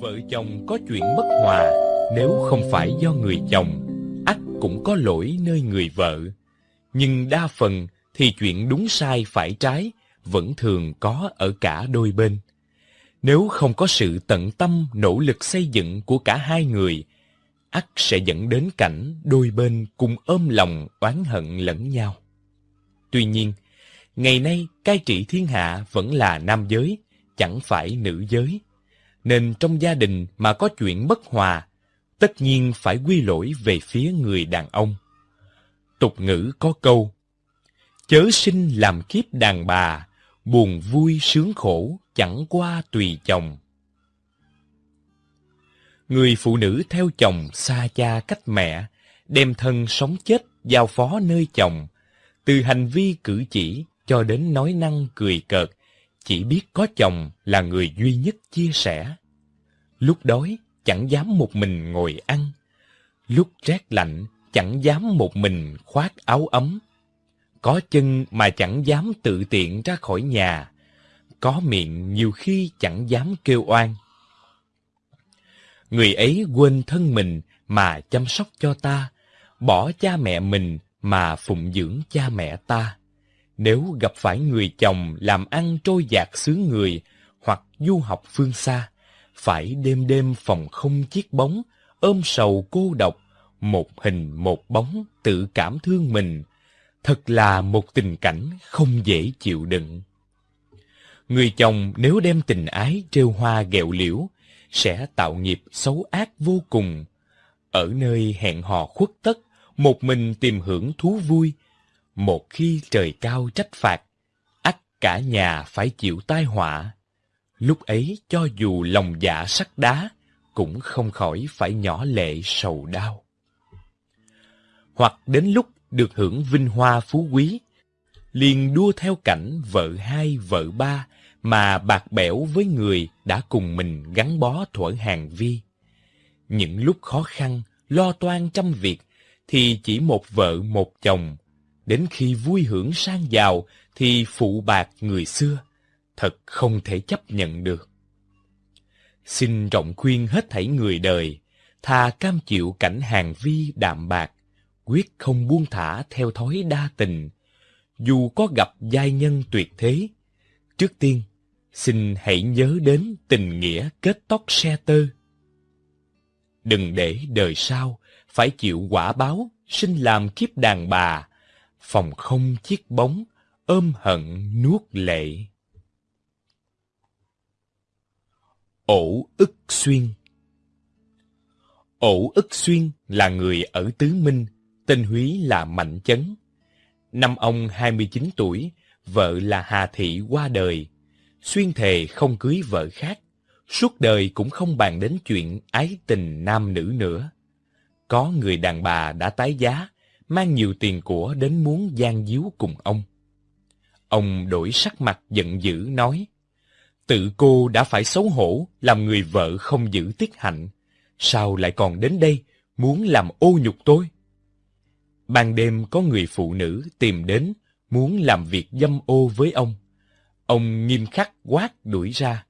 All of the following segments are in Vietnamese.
Vợ chồng có chuyện bất hòa, nếu không phải do người chồng, ắt cũng có lỗi nơi người vợ. Nhưng đa phần thì chuyện đúng sai phải trái vẫn thường có ở cả đôi bên. Nếu không có sự tận tâm nỗ lực xây dựng của cả hai người, ắt sẽ dẫn đến cảnh đôi bên cùng ôm lòng oán hận lẫn nhau. Tuy nhiên, ngày nay cai trị thiên hạ vẫn là nam giới, chẳng phải nữ giới. Nên trong gia đình mà có chuyện bất hòa, tất nhiên phải quy lỗi về phía người đàn ông. Tục ngữ có câu, chớ sinh làm kiếp đàn bà, buồn vui sướng khổ chẳng qua tùy chồng. Người phụ nữ theo chồng xa cha cách mẹ, đem thân sống chết giao phó nơi chồng, từ hành vi cử chỉ cho đến nói năng cười cợt, chỉ biết có chồng là người duy nhất chia sẻ. Lúc đói chẳng dám một mình ngồi ăn, lúc rét lạnh chẳng dám một mình khoác áo ấm. Có chân mà chẳng dám tự tiện ra khỏi nhà, có miệng nhiều khi chẳng dám kêu oan. Người ấy quên thân mình mà chăm sóc cho ta, bỏ cha mẹ mình mà phụng dưỡng cha mẹ ta. Nếu gặp phải người chồng làm ăn trôi dạt xứ người hoặc du học phương xa, phải đêm đêm phòng không chiếc bóng, ôm sầu cô độc, một hình một bóng tự cảm thương mình. Thật là một tình cảnh không dễ chịu đựng. Người chồng nếu đem tình ái trêu hoa ghẹo liễu, sẽ tạo nghiệp xấu ác vô cùng. Ở nơi hẹn hò khuất tất, một mình tìm hưởng thú vui. Một khi trời cao trách phạt, ắt cả nhà phải chịu tai họa. Lúc ấy cho dù lòng dạ sắt đá, cũng không khỏi phải nhỏ lệ sầu đau. Hoặc đến lúc được hưởng vinh hoa phú quý, liền đua theo cảnh vợ hai vợ ba mà bạc bẽo với người đã cùng mình gắn bó thuở hàng vi. Những lúc khó khăn, lo toan trăm việc, thì chỉ một vợ một chồng. Đến khi vui hưởng sang giàu, thì phụ bạc người xưa. Thật không thể chấp nhận được. Xin rộng khuyên hết thảy người đời, thà cam chịu cảnh hàng vi đạm bạc, quyết không buông thả theo thói đa tình. Dù có gặp giai nhân tuyệt thế, trước tiên xin hãy nhớ đến tình nghĩa kết tóc xe tơ. Đừng để đời sau phải chịu quả báo sinh làm kiếp đàn bà, phòng không chiếc bóng, ôm hận nuốt lệ. Ổ ức xuyên Ổ ức xuyên là người ở Tứ Minh, tên Húy là Mạnh Chấn. Năm ông 29 tuổi, vợ là Hà Thị qua đời, xuyên thề không cưới vợ khác, suốt đời cũng không bàn đến chuyện ái tình nam nữ nữa. Có người đàn bà đã tái giá, mang nhiều tiền của đến muốn gian díu cùng ông. Ông đổi sắc mặt giận dữ nói, tự cô đã phải xấu hổ làm người vợ không giữ tiết hạnh, sao lại còn đến đây muốn làm ô nhục tôi? Ban đêm có người phụ nữ tìm đến muốn làm việc dâm ô với ông. Ông nghiêm khắc quát đuổi ra,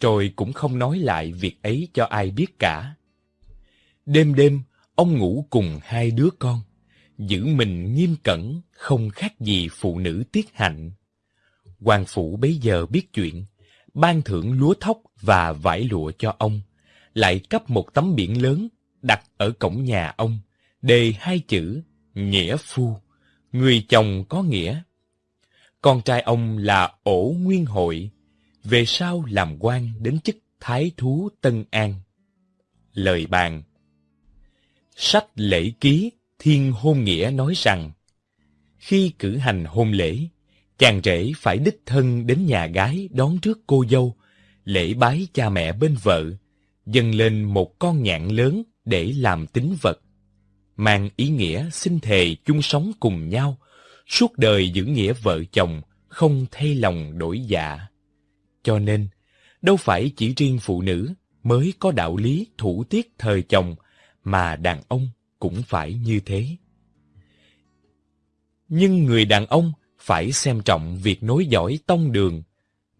rồi cũng không nói lại việc ấy cho ai biết cả. Đêm đêm, ông ngủ cùng hai đứa con, giữ mình nghiêm cẩn, không khác gì phụ nữ tiết hạnh. Hoàng phủ bấy giờ biết chuyện, ban thưởng lúa thóc và vải lụa cho ông, lại cấp một tấm biển lớn đặt ở cổng nhà ông, đề hai chữ Nghĩa Phu, người chồng có nghĩa con trai ông là Ổ Nguyên Hội, về sau làm quan đến chức Thái Thú Tân An. Lời bàn Sách lễ ký Thiên Hôn Nghĩa nói rằng, khi cử hành hôn lễ, chàng rể phải đích thân đến nhà gái đón trước cô dâu, lễ bái cha mẹ bên vợ, dâng lên một con nhạn lớn để làm tín vật, mang ý nghĩa xin thề chung sống cùng nhau, suốt đời giữ nghĩa vợ chồng, không thay lòng đổi dạ. Cho nên, đâu phải chỉ riêng phụ nữ mới có đạo lý thủ tiết thời chồng, mà đàn ông cũng phải như thế. Nhưng người đàn ông phải xem trọng việc nối dõi tông đường,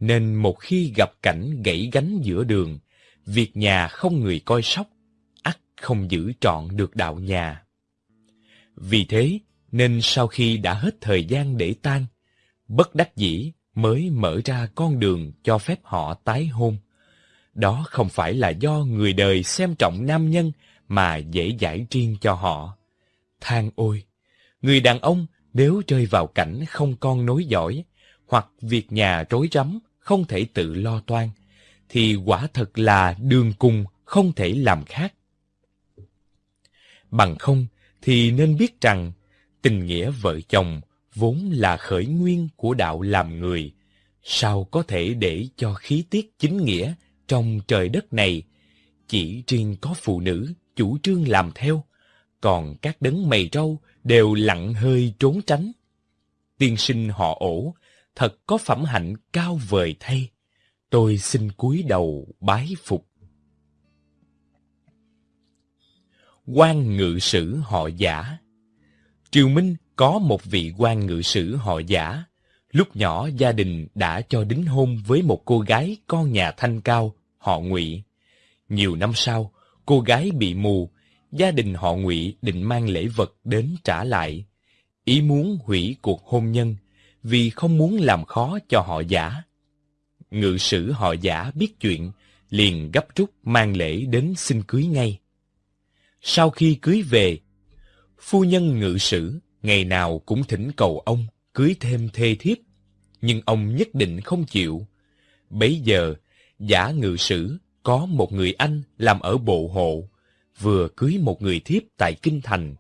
nên một khi gặp cảnh gãy gánh giữa đường, việc nhà không người coi sóc, ắt không giữ trọn được đạo nhà. Vì thế, nên sau khi đã hết thời gian để tan, bất đắc dĩ mới mở ra con đường cho phép họ tái hôn. Đó không phải là do người đời xem trọng nam nhân mà dễ giải riêng cho họ. Than ôi! Người đàn ông nếu rơi vào cảnh không con nối dõi, hoặc việc nhà rối rắm, không thể tự lo toan, thì quả thật là đường cùng không thể làm khác. Bằng không, thì nên biết rằng, tình nghĩa vợ chồng vốn là khởi nguyên của đạo làm người, sao có thể để cho khí tiết chính nghĩa trong trời đất này chỉ riêng có phụ nữ chủ trương làm theo, còn các đấng mày râu đều lặng hơi trốn tránh. Tiên sinh họ ổ, thật có phẩm hạnh cao vời thay. Tôi xin cúi đầu bái phục. quan ngự sử họ giả Triều Minh có một vị quan ngự sử họ giả. Lúc nhỏ gia đình đã cho đính hôn với một cô gái con nhà thanh cao, họ ngụy. Nhiều năm sau, cô gái bị mù, gia đình họ ngụy định mang lễ vật đến trả lại. Ý muốn hủy cuộc hôn nhân, vì không muốn làm khó cho họ giả. Ngự sử họ giả biết chuyện, liền gấp rút mang lễ đến xin cưới ngay. Sau khi cưới về, phu nhân ngự sử ngày nào cũng thỉnh cầu ông cưới thêm thê thiếp, nhưng ông nhất định không chịu. Bấy giờ, giả ngự sử có một người anh làm ở bộ hộ, vừa cưới một người thiếp tại Kinh Thành.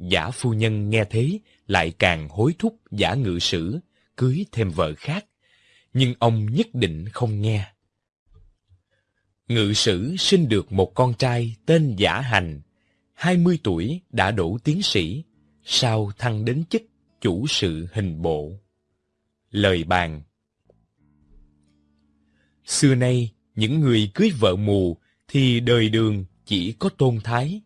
Giả phu nhân nghe thế lại càng hối thúc giả ngự sử cưới thêm vợ khác, nhưng ông nhất định không nghe. Ngự sử sinh được một con trai tên Giả Hành, 20 tuổi đã đổ tiến sĩ, sau thăng đến chức chủ sự hình bộ. Lời bàn Xưa nay, những người cưới vợ mù thì đời đường chỉ có tôn thái.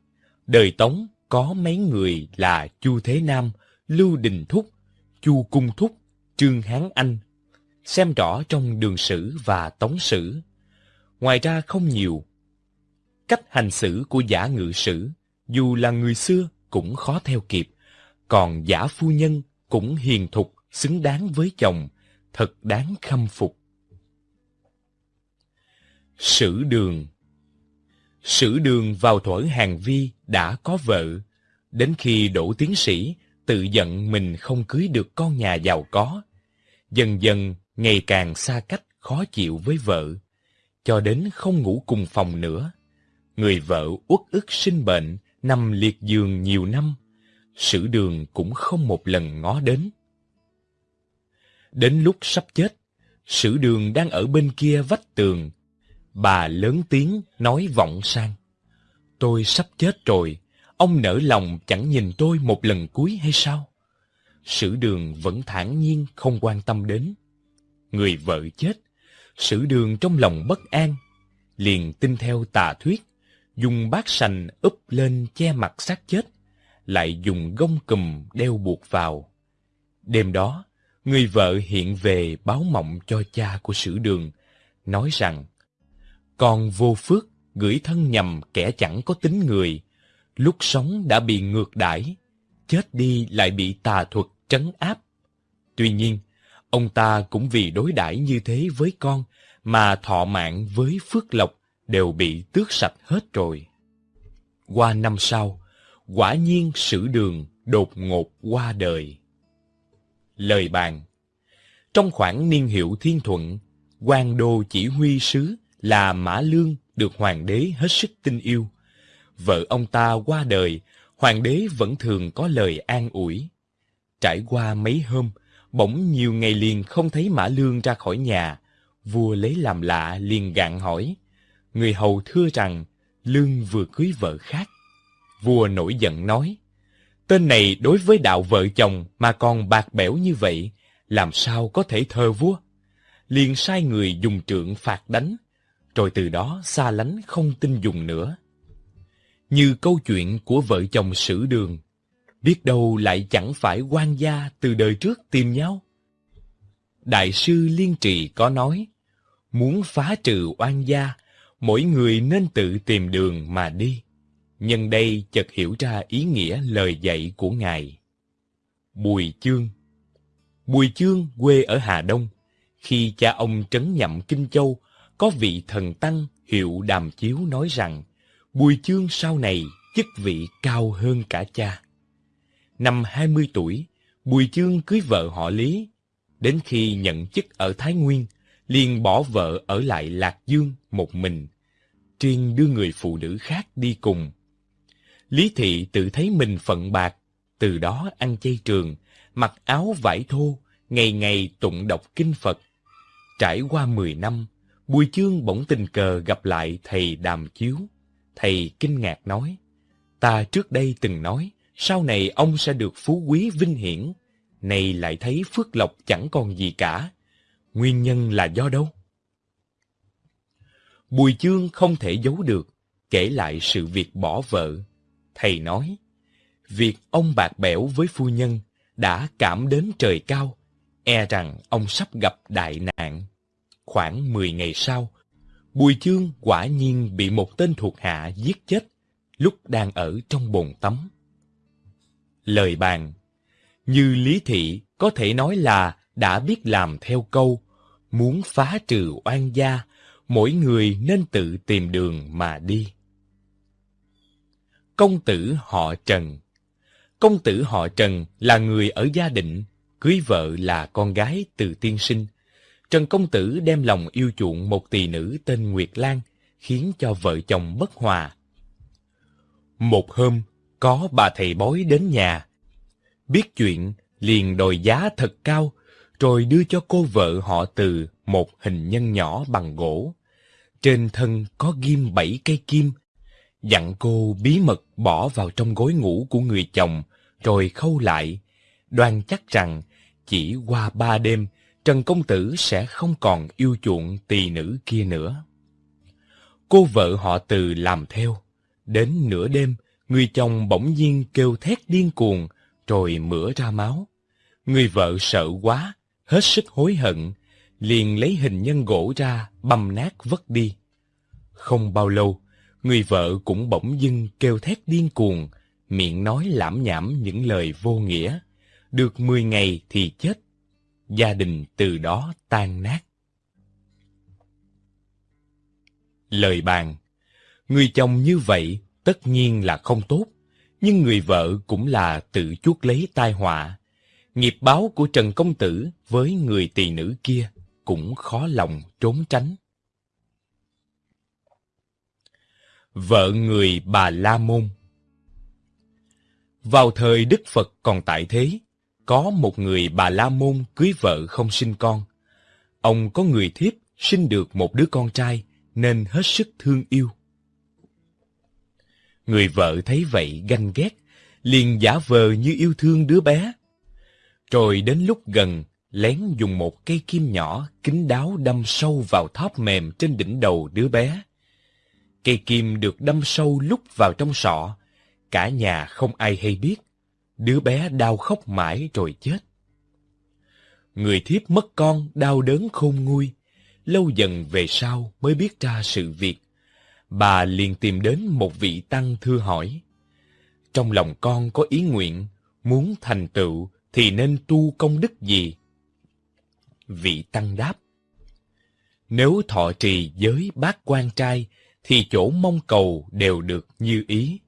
Đời Tống có mấy người là Chu Thế Nam, Lưu Đình Thúc, Chu Cung Thúc, Trương Hán Anh. Xem rõ trong đường sử và tống sử. Ngoài ra không nhiều. Cách hành xử của giả ngự sử, dù là người xưa cũng khó theo kịp. Còn giả phu nhân cũng hiền thục, xứng đáng với chồng, thật đáng khâm phục. Sử đường Sử đường vào thuở hàng vi đã có vợ. Đến khi đổ tiến sĩ, tự giận mình không cưới được con nhà giàu có. Dần dần, ngày càng xa cách, khó chịu với vợ. Cho đến không ngủ cùng phòng nữa. Người vợ uất ức sinh bệnh, nằm liệt giường nhiều năm. Sử đường cũng không một lần ngó đến. Đến lúc sắp chết, sử đường đang ở bên kia vách tường, Bà lớn tiếng nói vọng sang. Tôi sắp chết rồi, ông nỡ lòng chẳng nhìn tôi một lần cuối hay sao? Sử đường vẫn thản nhiên không quan tâm đến. Người vợ chết, sử đường trong lòng bất an, liền tin theo tà thuyết, dùng bát sành úp lên che mặt xác chết, lại dùng gông cùm đeo buộc vào. Đêm đó, người vợ hiện về báo mộng cho cha của sử đường, nói rằng còn vô phước, gửi thân nhầm kẻ chẳng có tính người, lúc sống đã bị ngược đãi, chết đi lại bị tà thuật trấn áp. Tuy nhiên, ông ta cũng vì đối đãi như thế với con mà thọ mạng với phước lộc đều bị tước sạch hết rồi. Qua năm sau, quả nhiên sử đường đột ngột qua đời. Lời bàn Trong khoảng niên hiệu thiên thuận, quan đô chỉ huy sứ là Mã Lương được hoàng đế hết sức tin yêu. Vợ ông ta qua đời, hoàng đế vẫn thường có lời an ủi. Trải qua mấy hôm, bỗng nhiều ngày liền không thấy Mã Lương ra khỏi nhà. Vua lấy làm lạ liền gạn hỏi. Người hầu thưa rằng Lương vừa cưới vợ khác. Vua nổi giận nói, tên này đối với đạo vợ chồng mà còn bạc bẽo như vậy, làm sao có thể thờ vua? Liền sai người dùng trượng phạt đánh, rồi từ đó xa lánh không tin dùng nữa. Như câu chuyện của vợ chồng sử đường, biết đâu lại chẳng phải quan gia từ đời trước tìm nhau. Đại sư Liên Trì có nói, muốn phá trừ oan gia, mỗi người nên tự tìm đường mà đi. Nhân đây chợt hiểu ra ý nghĩa lời dạy của Ngài. Bùi Chương Bùi Chương quê ở Hà Đông. Khi cha ông trấn nhậm Kinh Châu, có vị thần tăng hiệu Đàm Chiếu nói rằng Bùi Chương sau này chức vị cao hơn cả cha. Năm 20 tuổi, Bùi Chương cưới vợ họ Lý. Đến khi nhận chức ở Thái Nguyên, liền bỏ vợ ở lại Lạc Dương một mình, triên đưa người phụ nữ khác đi cùng. Lý Thị tự thấy mình phận bạc, từ đó ăn chay trường, mặc áo vải thô, ngày ngày tụng đọc kinh Phật. Trải qua mười năm, Bùi Chương bỗng tình cờ gặp lại thầy Đàm Chiếu. Thầy kinh ngạc nói, ta trước đây từng nói, sau này ông sẽ được phú quý vinh hiển, nay lại thấy phước lộc chẳng còn gì cả. Nguyên nhân là do đâu? Bùi Chương không thể giấu được, kể lại sự việc bỏ vợ. Thầy nói, việc ông bạc bẽo với phu nhân đã cảm đến trời cao, e rằng ông sắp gặp đại nạn. Khoảng 10 ngày sau, Bùi Chương quả nhiên bị một tên thuộc hạ giết chết lúc đang ở trong bồn tắm. Lời bàn Như Lý Thị có thể nói là đã biết làm theo câu muốn phá trừ oan gia, mỗi người nên tự tìm đường mà đi. Công tử họ Trần Công tử họ Trần là người ở gia định, cưới vợ là con gái từ tiên sinh. Trần Công Tử đem lòng yêu chuộng một tỳ nữ tên Nguyệt Lan, khiến cho vợ chồng bất hòa. Một hôm, có bà thầy bói đến nhà. Biết chuyện, liền đòi giá thật cao, rồi đưa cho cô vợ họ từ một hình nhân nhỏ bằng gỗ. Trên thân có ghim bảy cây kim, dặn cô bí mật bỏ vào trong gối ngủ của người chồng, rồi khâu lại, đoan chắc rằng chỉ qua ba đêm, Trần Công Tử sẽ không còn yêu chuộng tỳ nữ kia nữa. Cô vợ họ từ làm theo. Đến nửa đêm, người chồng bỗng nhiên kêu thét điên cuồng, rồi mửa ra máu. Người vợ sợ quá, hết sức hối hận, liền lấy hình nhân gỗ ra, băm nát vất đi. Không bao lâu, người vợ cũng bỗng dưng kêu thét điên cuồng, miệng nói lãm nhảm những lời vô nghĩa. Được mười ngày thì chết. Gia đình từ đó tan nát. Lời bàn Người chồng như vậy tất nhiên là không tốt, nhưng người vợ cũng là tự chuốc lấy tai họa. Nghiệp báo của Trần Công Tử với người tỳ nữ kia cũng khó lòng trốn tránh. Vợ người bà La Môn Vào thời Đức Phật còn tại thế, có một người bà La Môn cưới vợ không sinh con. Ông có người thiếp sinh được một đứa con trai nên hết sức thương yêu. Người vợ thấy vậy ganh ghét, liền giả vờ như yêu thương đứa bé. Rồi đến lúc gần, lén dùng một cây kim nhỏ kín đáo đâm sâu vào thóp mềm trên đỉnh đầu đứa bé. Cây kim được đâm sâu lúc vào trong sọ, cả nhà không ai hay biết. Đứa bé đau khóc mãi rồi chết. Người thiếp mất con đau đớn khôn nguôi, lâu dần về sau mới biết ra sự việc. Bà liền tìm đến một vị tăng thưa hỏi. Trong lòng con có ý nguyện, muốn thành tựu thì nên tu công đức gì? Vị Tăng đáp. Nếu thọ trì giới bát quan trai, thì chỗ mong cầu đều được như ý.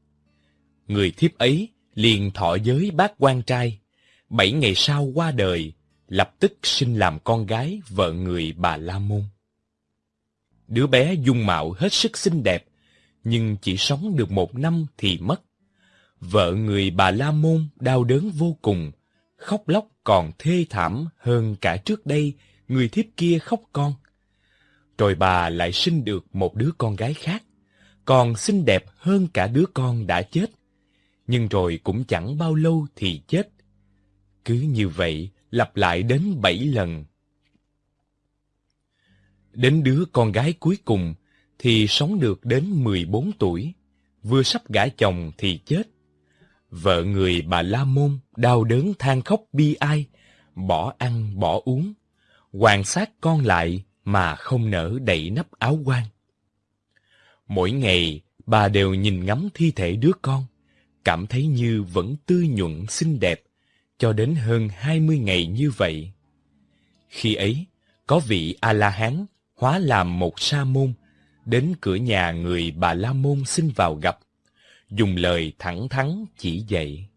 Người thiếp ấy liền thọ giới bác quan trai, bảy ngày sau qua đời, lập tức sinh làm con gái vợ người bà La Môn. Đứa bé dung mạo hết sức xinh đẹp, nhưng chỉ sống được một năm thì mất. Vợ người bà La Môn đau đớn vô cùng, khóc lóc còn thê thảm hơn cả trước đây người thiếp kia khóc con. Rồi bà lại sinh được một đứa con gái khác, còn xinh đẹp hơn cả đứa con đã chết. Nhưng rồi cũng chẳng bao lâu thì chết. Cứ như vậy, lặp lại đến bảy lần. Đến đứa con gái cuối cùng thì sống được đến mười bốn tuổi, vừa sắp gả chồng thì chết. Vợ người bà La Môn đau đớn than khóc bi ai, bỏ ăn bỏ uống, quan sát con lại mà không nỡ đậy nắp áo quan. Mỗi ngày, bà đều nhìn ngắm thi thể đứa con, cảm thấy như vẫn tươi nhuận xinh đẹp, cho đến hơn hai mươi ngày như vậy. Khi ấy, có vị A-la-hán hóa làm một sa môn, đến cửa nhà người bà La Môn xin vào gặp, dùng lời thẳng thắn chỉ dạy.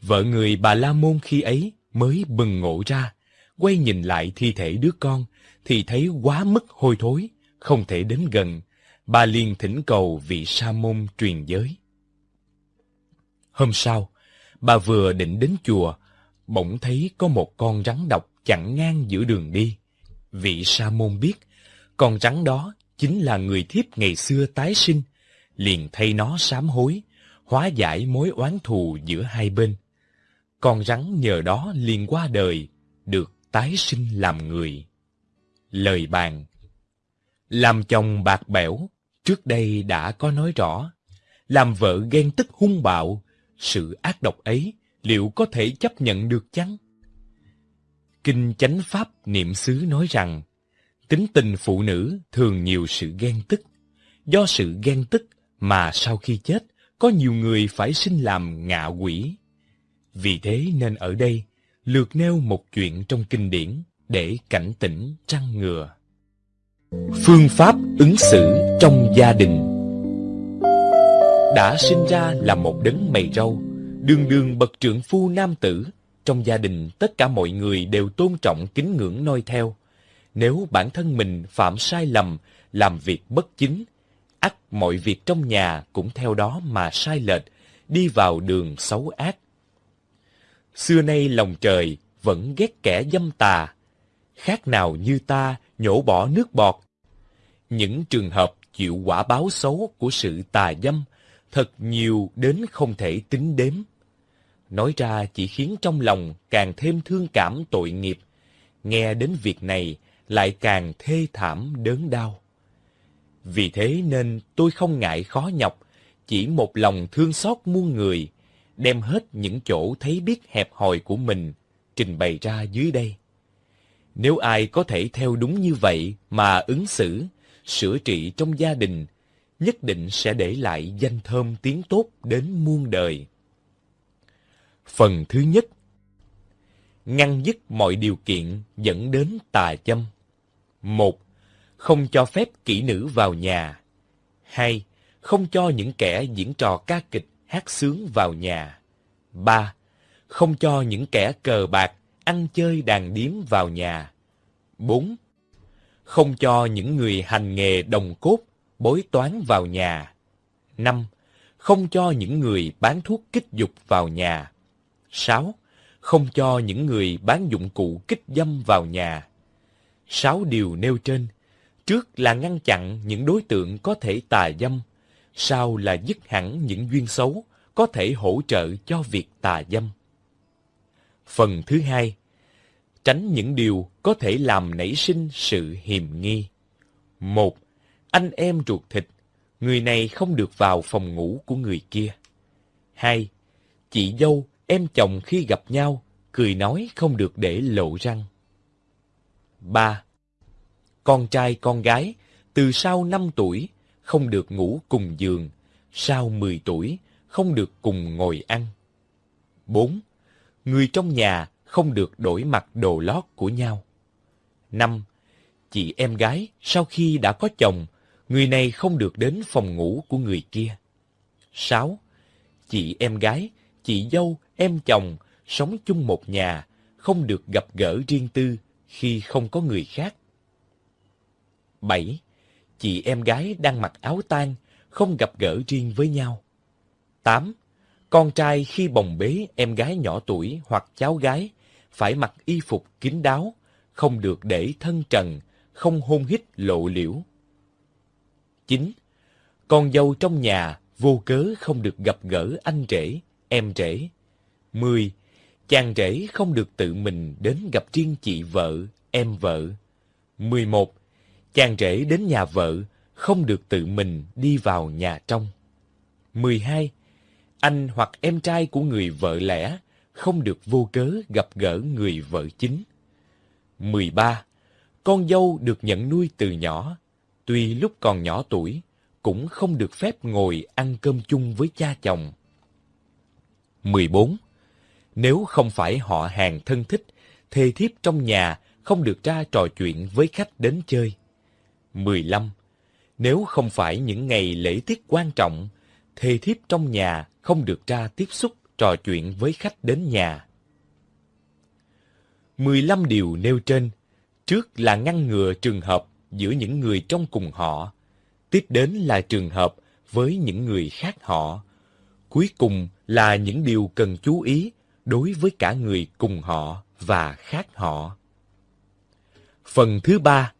Vợ người bà La Môn khi ấy mới bừng ngộ ra, quay nhìn lại thi thể đứa con, thì thấy quá mức hôi thối, không thể đến gần. Bà liền thỉnh cầu vị sa môn truyền giới. Hôm sau, bà vừa định đến chùa, bỗng thấy có một con rắn độc chặn ngang giữa đường đi. Vị sa môn biết, con rắn đó chính là người thiếp ngày xưa tái sinh, liền thay nó sám hối, hóa giải mối oán thù giữa hai bên. Con rắn nhờ đó liền qua đời, được tái sinh làm người. Lời bàn Làm chồng bạc bẽo, trước đây đã có nói rõ. Làm vợ ghen tức hung bạo, sự ác độc ấy liệu có thể chấp nhận được chăng? Kinh Chánh Pháp Niệm xứ nói rằng, tính tình phụ nữ thường nhiều sự ghen tức. Do sự ghen tức mà sau khi chết, có nhiều người phải sinh làm ngạ quỷ. Vì thế nên ở đây, lược nêu một chuyện trong kinh điển để cảnh tỉnh trăng ngừa. Phương pháp ứng xử trong gia đình đã sinh ra là một đấng mày râu, đường đường bậc trưởng phu nam tử, trong gia đình tất cả mọi người đều tôn trọng kính ngưỡng noi theo. Nếu bản thân mình phạm sai lầm, làm việc bất chính, ắt mọi việc trong nhà cũng theo đó mà sai lệch, đi vào đường xấu ác. Xưa nay lòng trời vẫn ghét kẻ dâm tà, khác nào như ta nhổ bỏ nước bọt. Những trường hợp chịu quả báo xấu của sự tà dâm thật nhiều đến không thể tính đếm. Nói ra chỉ khiến trong lòng càng thêm thương cảm tội nghiệp, nghe đến việc này lại càng thê thảm đớn đau. Vì thế nên tôi không ngại khó nhọc, chỉ một lòng thương xót muôn người, đem hết những chỗ thấy biết hẹp hòi của mình trình bày ra dưới đây. Nếu ai có thể theo đúng như vậy mà ứng xử, sửa trị trong gia đình, nhất định sẽ để lại danh thơm tiếng tốt đến muôn đời. Phần thứ nhất Ngăn dứt mọi điều kiện dẫn đến tà châm. một Không cho phép kỹ nữ vào nhà. hai Không cho những kẻ diễn trò ca kịch, hát sướng vào nhà. ba Không cho những kẻ cờ bạc, ăn chơi đàn điếm vào nhà. 4. Không cho những người hành nghề đồng cốt, bối toán vào nhà. 5. Không cho những người bán thuốc kích dục vào nhà. 6. Không cho những người bán dụng cụ kích dâm vào nhà. 6 điều nêu trên, trước là ngăn chặn những đối tượng có thể tà dâm, sau là dứt hẳn những duyên xấu có thể hỗ trợ cho việc tà dâm. Phần thứ hai, tránh những điều có thể làm nảy sinh sự hiềm nghi. Một, anh em ruột thịt, người này không được vào phòng ngủ của người kia. Hai, chị dâu, em chồng khi gặp nhau, cười nói không được để lộ răng. Ba, con trai con gái, từ sau năm tuổi, không được ngủ cùng giường, sau mười tuổi, không được cùng ngồi ăn. Bốn, người trong nhà không được đổi mặc đồ lót của nhau. 5. Chị em gái sau khi đã có chồng, người này không được đến phòng ngủ của người kia. 6. Chị em gái, chị dâu, em chồng sống chung một nhà, không được gặp gỡ riêng tư khi không có người khác. 7. Chị em gái đang mặc áo tang, không gặp gỡ riêng với nhau. 8. Con trai khi bồng bế em gái nhỏ tuổi hoặc cháu gái phải mặc y phục kín đáo, không được để thân trần, không hôn hít lộ liễu. 9. Con dâu trong nhà vô cớ không được gặp gỡ anh rể, em rể. 10. Chàng rể không được tự mình đến gặp riêng chị vợ, em vợ. 11. Chàng rể đến nhà vợ không được tự mình đi vào nhà trong. 12. Anh hoặc em trai của người vợ lẽ không được vô cớ gặp gỡ người vợ chính. 13. Con dâu được nhận nuôi từ nhỏ. Tuy lúc còn nhỏ tuổi, cũng không được phép ngồi ăn cơm chung với cha chồng. 14. Nếu không phải họ hàng thân thích, thê thiếp trong nhà không được ra trò chuyện với khách đến chơi. 15. Nếu không phải những ngày lễ tiết quan trọng, thê thiếp trong nhà không được ra tiếp xúc trò chuyện với khách đến nhà. 15 điều nêu trên, trước là ngăn ngừa trường hợp giữa những người trong cùng họ, tiếp đến là trường hợp với những người khác họ, cuối cùng là những điều cần chú ý đối với cả người cùng họ và khác họ. Phần thứ ba,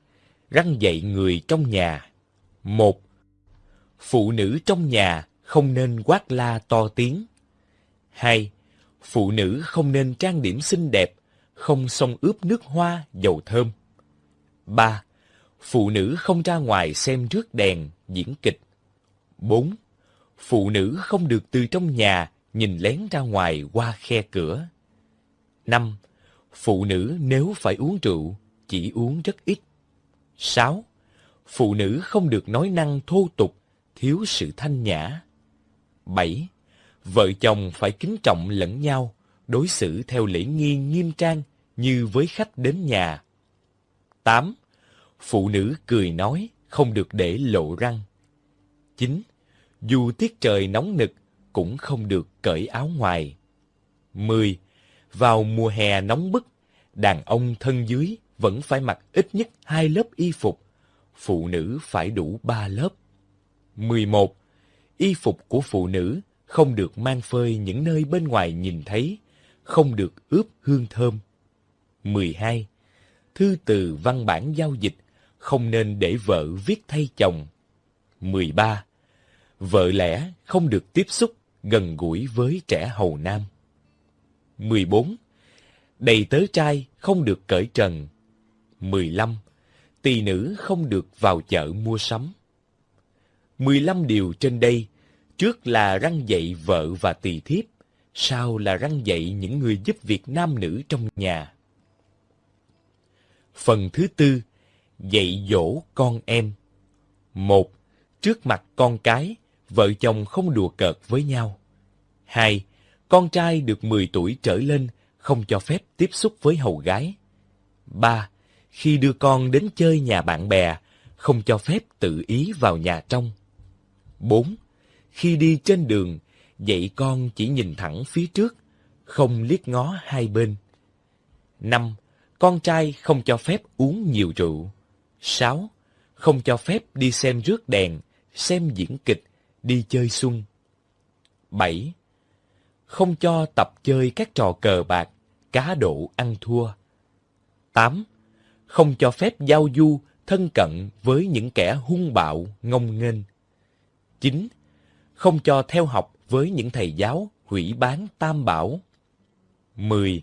răng dạy người trong nhà. Một, phụ nữ trong nhà không nên quát la to tiếng. Hai, phụ nữ không nên trang điểm xinh đẹp, không xông ướp nước hoa, dầu thơm. Ba, phụ nữ không ra ngoài xem rước đèn, diễn kịch. Bốn, phụ nữ không được từ trong nhà nhìn lén ra ngoài qua khe cửa. Năm, phụ nữ nếu phải uống rượu, chỉ uống rất ít. 6. Phụ nữ không được nói năng thô tục, thiếu sự thanh nhã. 7. Vợ chồng phải kính trọng lẫn nhau, đối xử theo lễ nghi nghiêm trang như với khách đến nhà. 8. Phụ nữ cười nói, không được để lộ răng. 9. Dù tiết trời nóng nực, cũng không được cởi áo ngoài. 10. Vào mùa hè nóng bức, đàn ông thân dưới vẫn phải mặc ít nhất hai lớp y phục, phụ nữ phải đủ ba lớp. 11. Y phục của phụ nữ không được mang phơi những nơi bên ngoài nhìn thấy, không được ướp hương thơm. 12. Thư từ văn bản giao dịch không nên để vợ viết thay chồng. 13. Vợ lẽ không được tiếp xúc gần gũi với trẻ hầu nam. 14. Đầy tớ trai không được cởi trần. 15. Tỳ nữ không được vào chợ mua sắm. 15 điều trên đây, trước là răng dạy vợ và tỳ thiếp, sau là răng dạy những người giúp việc nam nữ trong nhà. Phần thứ tư, dạy dỗ con em. Một, trước mặt con cái, vợ chồng không đùa cợt với nhau. Hai, con trai được 10 tuổi trở lên không cho phép tiếp xúc với hầu gái. Ba, khi đưa con đến chơi nhà bạn bè, không cho phép tự ý vào nhà trong. bốn Khi đi trên đường, dạy con chỉ nhìn thẳng phía trước, không liếc ngó hai bên. năm Con trai không cho phép uống nhiều rượu. 6. Không cho phép đi xem rước đèn, xem diễn kịch, đi chơi xuân. 7. Không cho tập chơi các trò cờ bạc, cá độ ăn thua. 8 không cho phép giao du, thân cận với những kẻ hung bạo, ngông nghênh. 9. Không cho theo học với những thầy giáo hủy bán tam bảo. 10.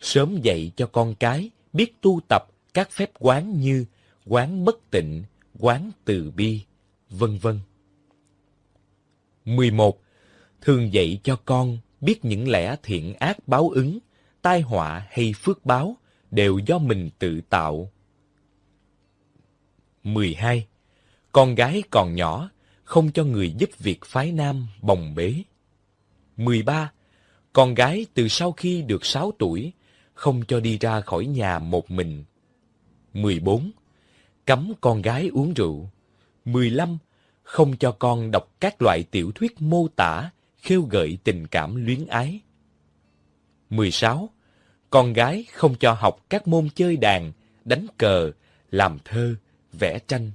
Sớm dạy cho con cái biết tu tập các phép quán như quán bất tịnh, quán từ bi, vân vân. 11. Thường dạy cho con biết những lẽ thiện ác báo ứng, tai họa hay phước báo đều do mình tự tạo. 12. Con gái còn nhỏ, không cho người giúp việc phái nam bồng bế. 13. Con gái từ sau khi được 6 tuổi, không cho đi ra khỏi nhà một mình. 14. Cấm con gái uống rượu. 15. Không cho con đọc các loại tiểu thuyết mô tả, khêu gợi tình cảm luyến ái. 16 con gái không cho học các môn chơi đàn, đánh cờ, làm thơ, vẽ tranh.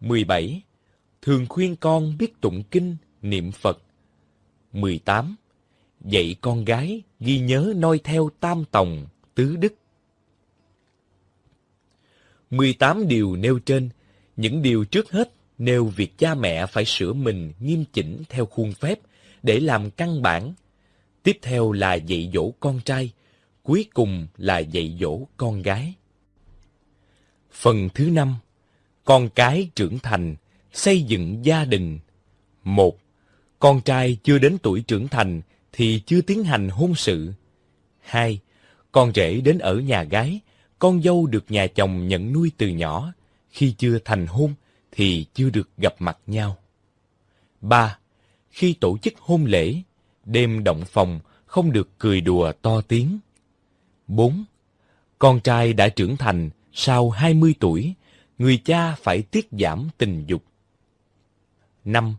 17. Thường khuyên con biết tụng kinh, niệm Phật. 18. Dạy con gái ghi nhớ noi theo tam tòng, tứ đức. 18 điều nêu trên, những điều trước hết nêu việc cha mẹ phải sửa mình nghiêm chỉnh theo khuôn phép để làm căn bản. Tiếp theo là dạy dỗ con trai, cuối cùng là dạy dỗ con gái. Phần thứ năm, con cái trưởng thành, xây dựng gia đình. Một, con trai chưa đến tuổi trưởng thành thì chưa tiến hành hôn sự. Hai, con rể đến ở nhà gái, con dâu được nhà chồng nhận nuôi từ nhỏ. Khi chưa thành hôn thì chưa được gặp mặt nhau. 3. Khi tổ chức hôn lễ, đêm động phòng không được cười đùa to tiếng. 4. Con trai đã trưởng thành sau 20 tuổi, người cha phải tiết giảm tình dục. 5.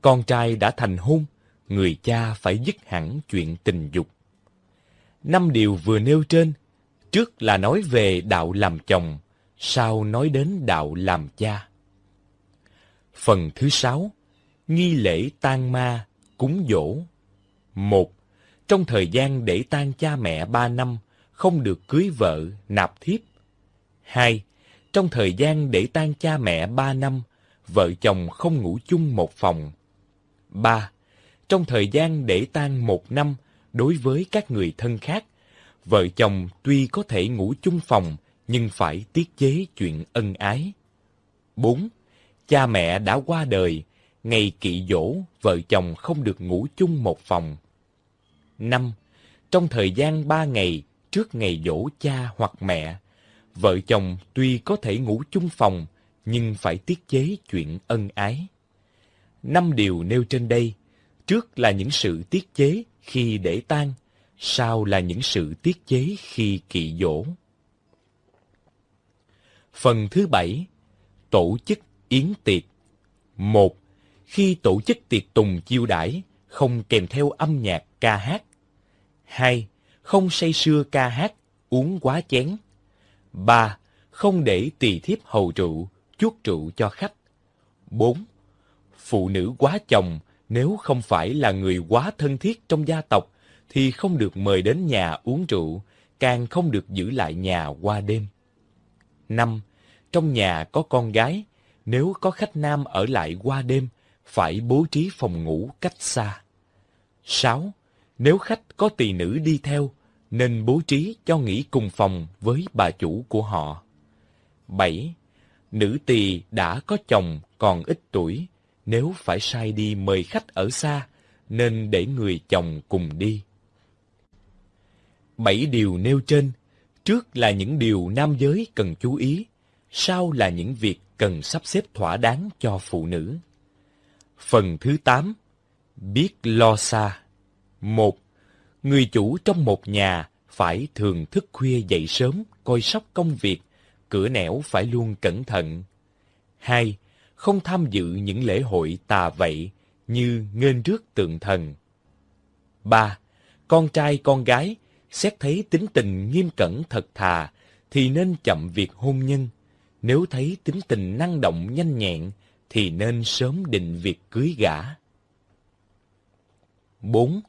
Con trai đã thành hôn, người cha phải dứt hẳn chuyện tình dục. Năm điều vừa nêu trên, trước là nói về đạo làm chồng, sau nói đến đạo làm cha. Phần thứ sáu, nghi lễ tang ma, cúng dỗ. Một, trong thời gian để tang cha mẹ ba năm, không được cưới vợ, nạp thiếp. Hai, trong thời gian để tang cha mẹ ba năm, vợ chồng không ngủ chung một phòng. Ba, trong thời gian để tang một năm, đối với các người thân khác, vợ chồng tuy có thể ngủ chung phòng, nhưng phải tiết chế chuyện ân ái. 4. Cha mẹ đã qua đời, ngày kỵ dỗ, vợ chồng không được ngủ chung một phòng. 5. Trong thời gian 3 ngày trước ngày dỗ cha hoặc mẹ, vợ chồng tuy có thể ngủ chung phòng, nhưng phải tiết chế chuyện ân ái. Năm điều nêu trên đây, trước là những sự tiết chế khi để tang, sau là những sự tiết chế khi kỵ dỗ. Phần thứ bảy, tổ chức yến tiệc. Một, khi tổ chức tiệc tùng chiêu đãi, không kèm theo âm nhạc ca hát. Hai, không say sưa ca hát, uống quá chén. Ba, không để tỳ thiếp hầu rượu, chuốt rượu cho khách. Bốn, phụ nữ quá chồng nếu không phải là người quá thân thiết trong gia tộc thì không được mời đến nhà uống rượu, càng không được giữ lại nhà qua đêm. 5. Trong nhà có con gái, nếu có khách nam ở lại qua đêm, phải bố trí phòng ngủ cách xa. 6. Nếu khách có tỳ nữ đi theo, nên bố trí cho nghỉ cùng phòng với bà chủ của họ. 7. Nữ tỳ đã có chồng còn ít tuổi, nếu phải sai đi mời khách ở xa, nên để người chồng cùng đi. Bảy điều nêu trên, trước là những điều nam giới cần chú ý, sau là những việc cần sắp xếp thỏa đáng cho phụ nữ. Phần thứ 8. Biết lo xa. Một, Người chủ trong một nhà phải thường thức khuya dậy sớm, coi sóc công việc, cửa nẻo phải luôn cẩn thận. Hai, Không tham dự những lễ hội tà vậy như nghênh rước tượng thần. Ba, Con trai con gái xét thấy tính tình nghiêm cẩn thật thà, thì nên chậm việc hôn nhân. Nếu thấy tính tình năng động nhanh nhẹn, thì nên sớm định việc cưới gả. 4.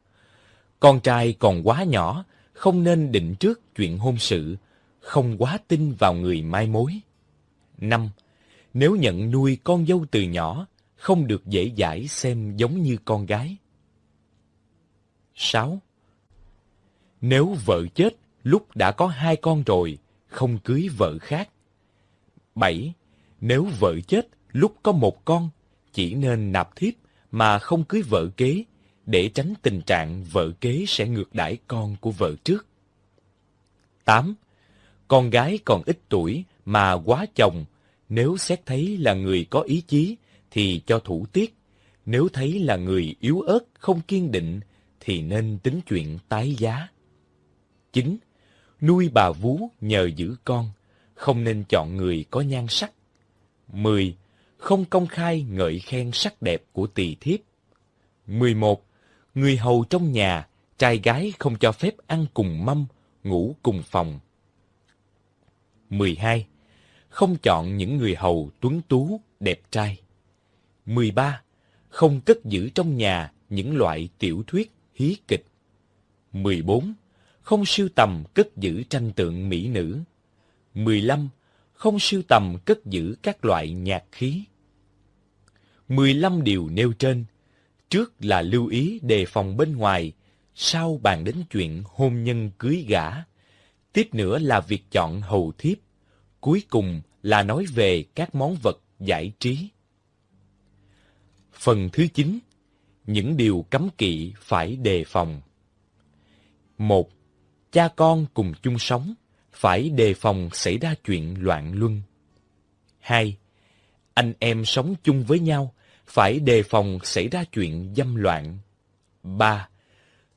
Con trai còn quá nhỏ, không nên định trước chuyện hôn sự, không quá tin vào người mai mối. 5. Nếu nhận nuôi con dâu từ nhỏ, không được dễ dãi xem giống như con gái. 6. Nếu vợ chết lúc đã có hai con rồi, không cưới vợ khác. 7. Nếu vợ chết lúc có một con, chỉ nên nạp thiếp mà không cưới vợ kế, để tránh tình trạng vợ kế sẽ ngược đãi con của vợ trước. 8. Con gái còn ít tuổi mà quá chồng, nếu xét thấy là người có ý chí thì cho thủ tiết, nếu thấy là người yếu ớt không kiên định thì nên tính chuyện tái giá chính, Nuôi bà vú nhờ giữ con, không nên chọn người có nhan sắc. 10. Không công khai ngợi khen sắc đẹp của tỳ thiếp. 11. Người hầu trong nhà, trai gái không cho phép ăn cùng mâm, ngủ cùng phòng. 12. Không chọn những người hầu tuấn tú, đẹp trai. 13. Không cất giữ trong nhà những loại tiểu thuyết, hí kịch. 14 không sưu tầm cất giữ tranh tượng mỹ nữ. 15. Không sưu tầm cất giữ các loại nhạc khí. 15 điều nêu trên, trước là lưu ý đề phòng bên ngoài, sau bàn đến chuyện hôn nhân cưới gả. Tiếp nữa là việc chọn hầu thiếp. Cuối cùng là nói về các món vật giải trí. Phần thứ 9. Những điều cấm kỵ phải đề phòng. 1 cha con cùng chung sống, phải đề phòng xảy ra chuyện loạn luân. 2. anh em sống chung với nhau, phải đề phòng xảy ra chuyện dâm loạn. 3.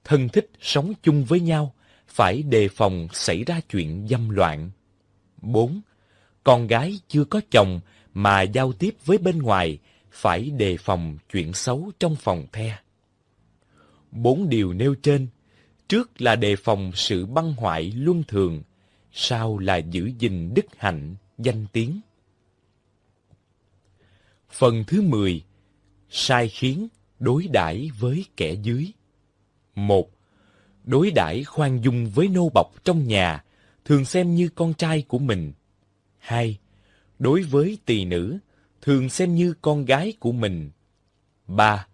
Thân thích sống chung với nhau, phải đề phòng xảy ra chuyện dâm loạn. 4. Con gái chưa có chồng mà giao tiếp với bên ngoài, phải đề phòng chuyện xấu trong phòng the. Bốn điều nêu trên, trước là đề phòng sự băng hoại luân thường, sau là giữ gìn đức hạnh, danh tiếng. Phần thứ 10. Sai khiến, đối đãi với kẻ dưới. 1. Đối đãi khoan dung với nô bọc trong nhà, thường xem như con trai của mình. 2. Đối với tỳ nữ, thường xem như con gái của mình. 3.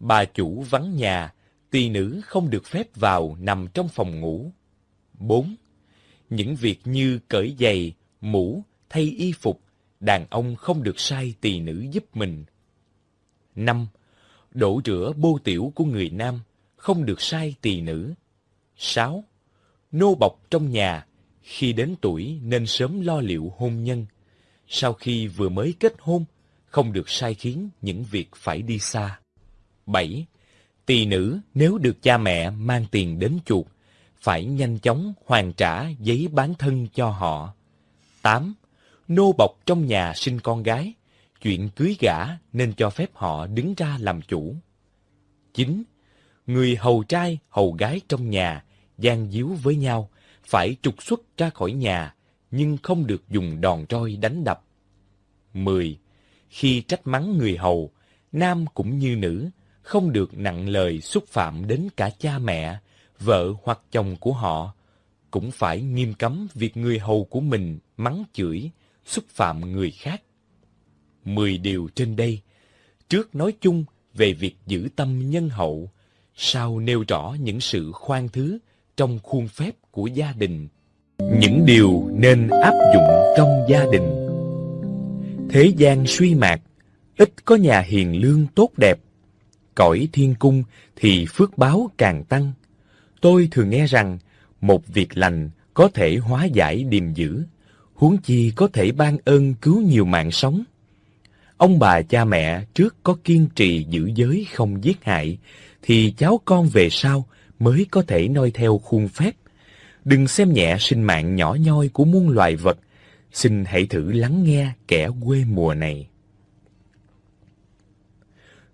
Bà chủ vắng nhà, tỳ nữ không được phép vào nằm trong phòng ngủ. 4. Những việc như cởi giày, mũ, thay y phục, đàn ông không được sai tỳ nữ giúp mình. 5. Đổ rửa bô tiểu của người nam, không được sai tỳ nữ. 6. Nô bọc trong nhà, khi đến tuổi nên sớm lo liệu hôn nhân. Sau khi vừa mới kết hôn, không được sai khiến những việc phải đi xa. 7. Tỳ nữ nếu được cha mẹ mang tiền đến chuộc, phải nhanh chóng hoàn trả giấy bán thân cho họ. 8. Nô bọc trong nhà sinh con gái, chuyện cưới gả nên cho phép họ đứng ra làm chủ. 9. Người hầu trai, hầu gái trong nhà, gian díu với nhau, phải trục xuất ra khỏi nhà, nhưng không được dùng đòn roi đánh đập. 10. Khi trách mắng người hầu, nam cũng như nữ, không được nặng lời xúc phạm đến cả cha mẹ, vợ hoặc chồng của họ, cũng phải nghiêm cấm việc người hầu của mình mắng chửi, xúc phạm người khác. Mười điều trên đây, trước nói chung về việc giữ tâm nhân hậu, sau nêu rõ những sự khoan thứ trong khuôn phép của gia đình. Những điều nên áp dụng trong gia đình. Thế gian suy mạc, ít có nhà hiền lương tốt đẹp. Cõi thiên cung thì phước báo càng tăng. Tôi thường nghe rằng, một việc lành có thể hóa giải điềm dữ, huống chi có thể ban ơn cứu nhiều mạng sống. Ông bà cha mẹ trước có kiên trì giữ giới không giết hại, thì cháu con về sau mới có thể noi theo khuôn phép. Đừng xem nhẹ sinh mạng nhỏ nhoi của muôn loài vật, xin hãy thử lắng nghe kẻ quê mùa này.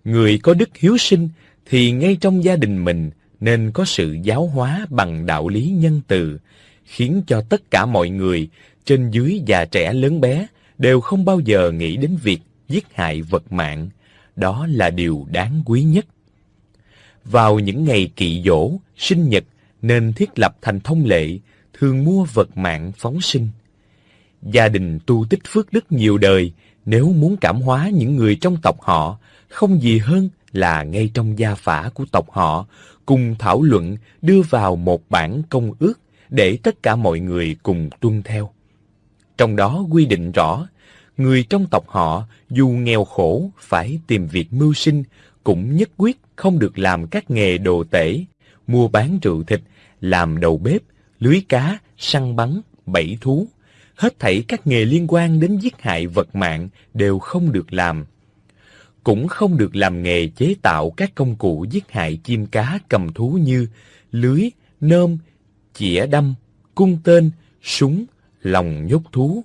Người có đức hiếu sinh thì ngay trong gia đình mình nên có sự giáo hóa bằng đạo lý nhân từ, khiến cho tất cả mọi người, trên dưới già trẻ lớn bé, đều không bao giờ nghĩ đến việc giết hại vật mạng. Đó là điều đáng quý nhất. Vào những ngày kỵ dỗ, sinh nhật, nên thiết lập thành thông lệ, thường mua vật mạng phóng sinh. Gia đình tu tích phước đức nhiều đời, nếu muốn cảm hóa những người trong tộc họ, không gì hơn là ngay trong gia phả của tộc họ, cùng thảo luận đưa vào một bản công ước để tất cả mọi người cùng tuân theo. Trong đó quy định rõ, người trong tộc họ dù nghèo khổ phải tìm việc mưu sinh, cũng nhất quyết không được làm các nghề đồ tể, mua bán rượu thịt, làm đầu bếp, lưới cá, săn bắn, bẫy thú. Hết thảy các nghề liên quan đến giết hại vật mạng đều không được làm. Cũng không được làm nghề chế tạo các công cụ giết hại chim cá cầm thú như lưới, nơm, chĩa đâm, cung tên, súng, lòng nhốt thú.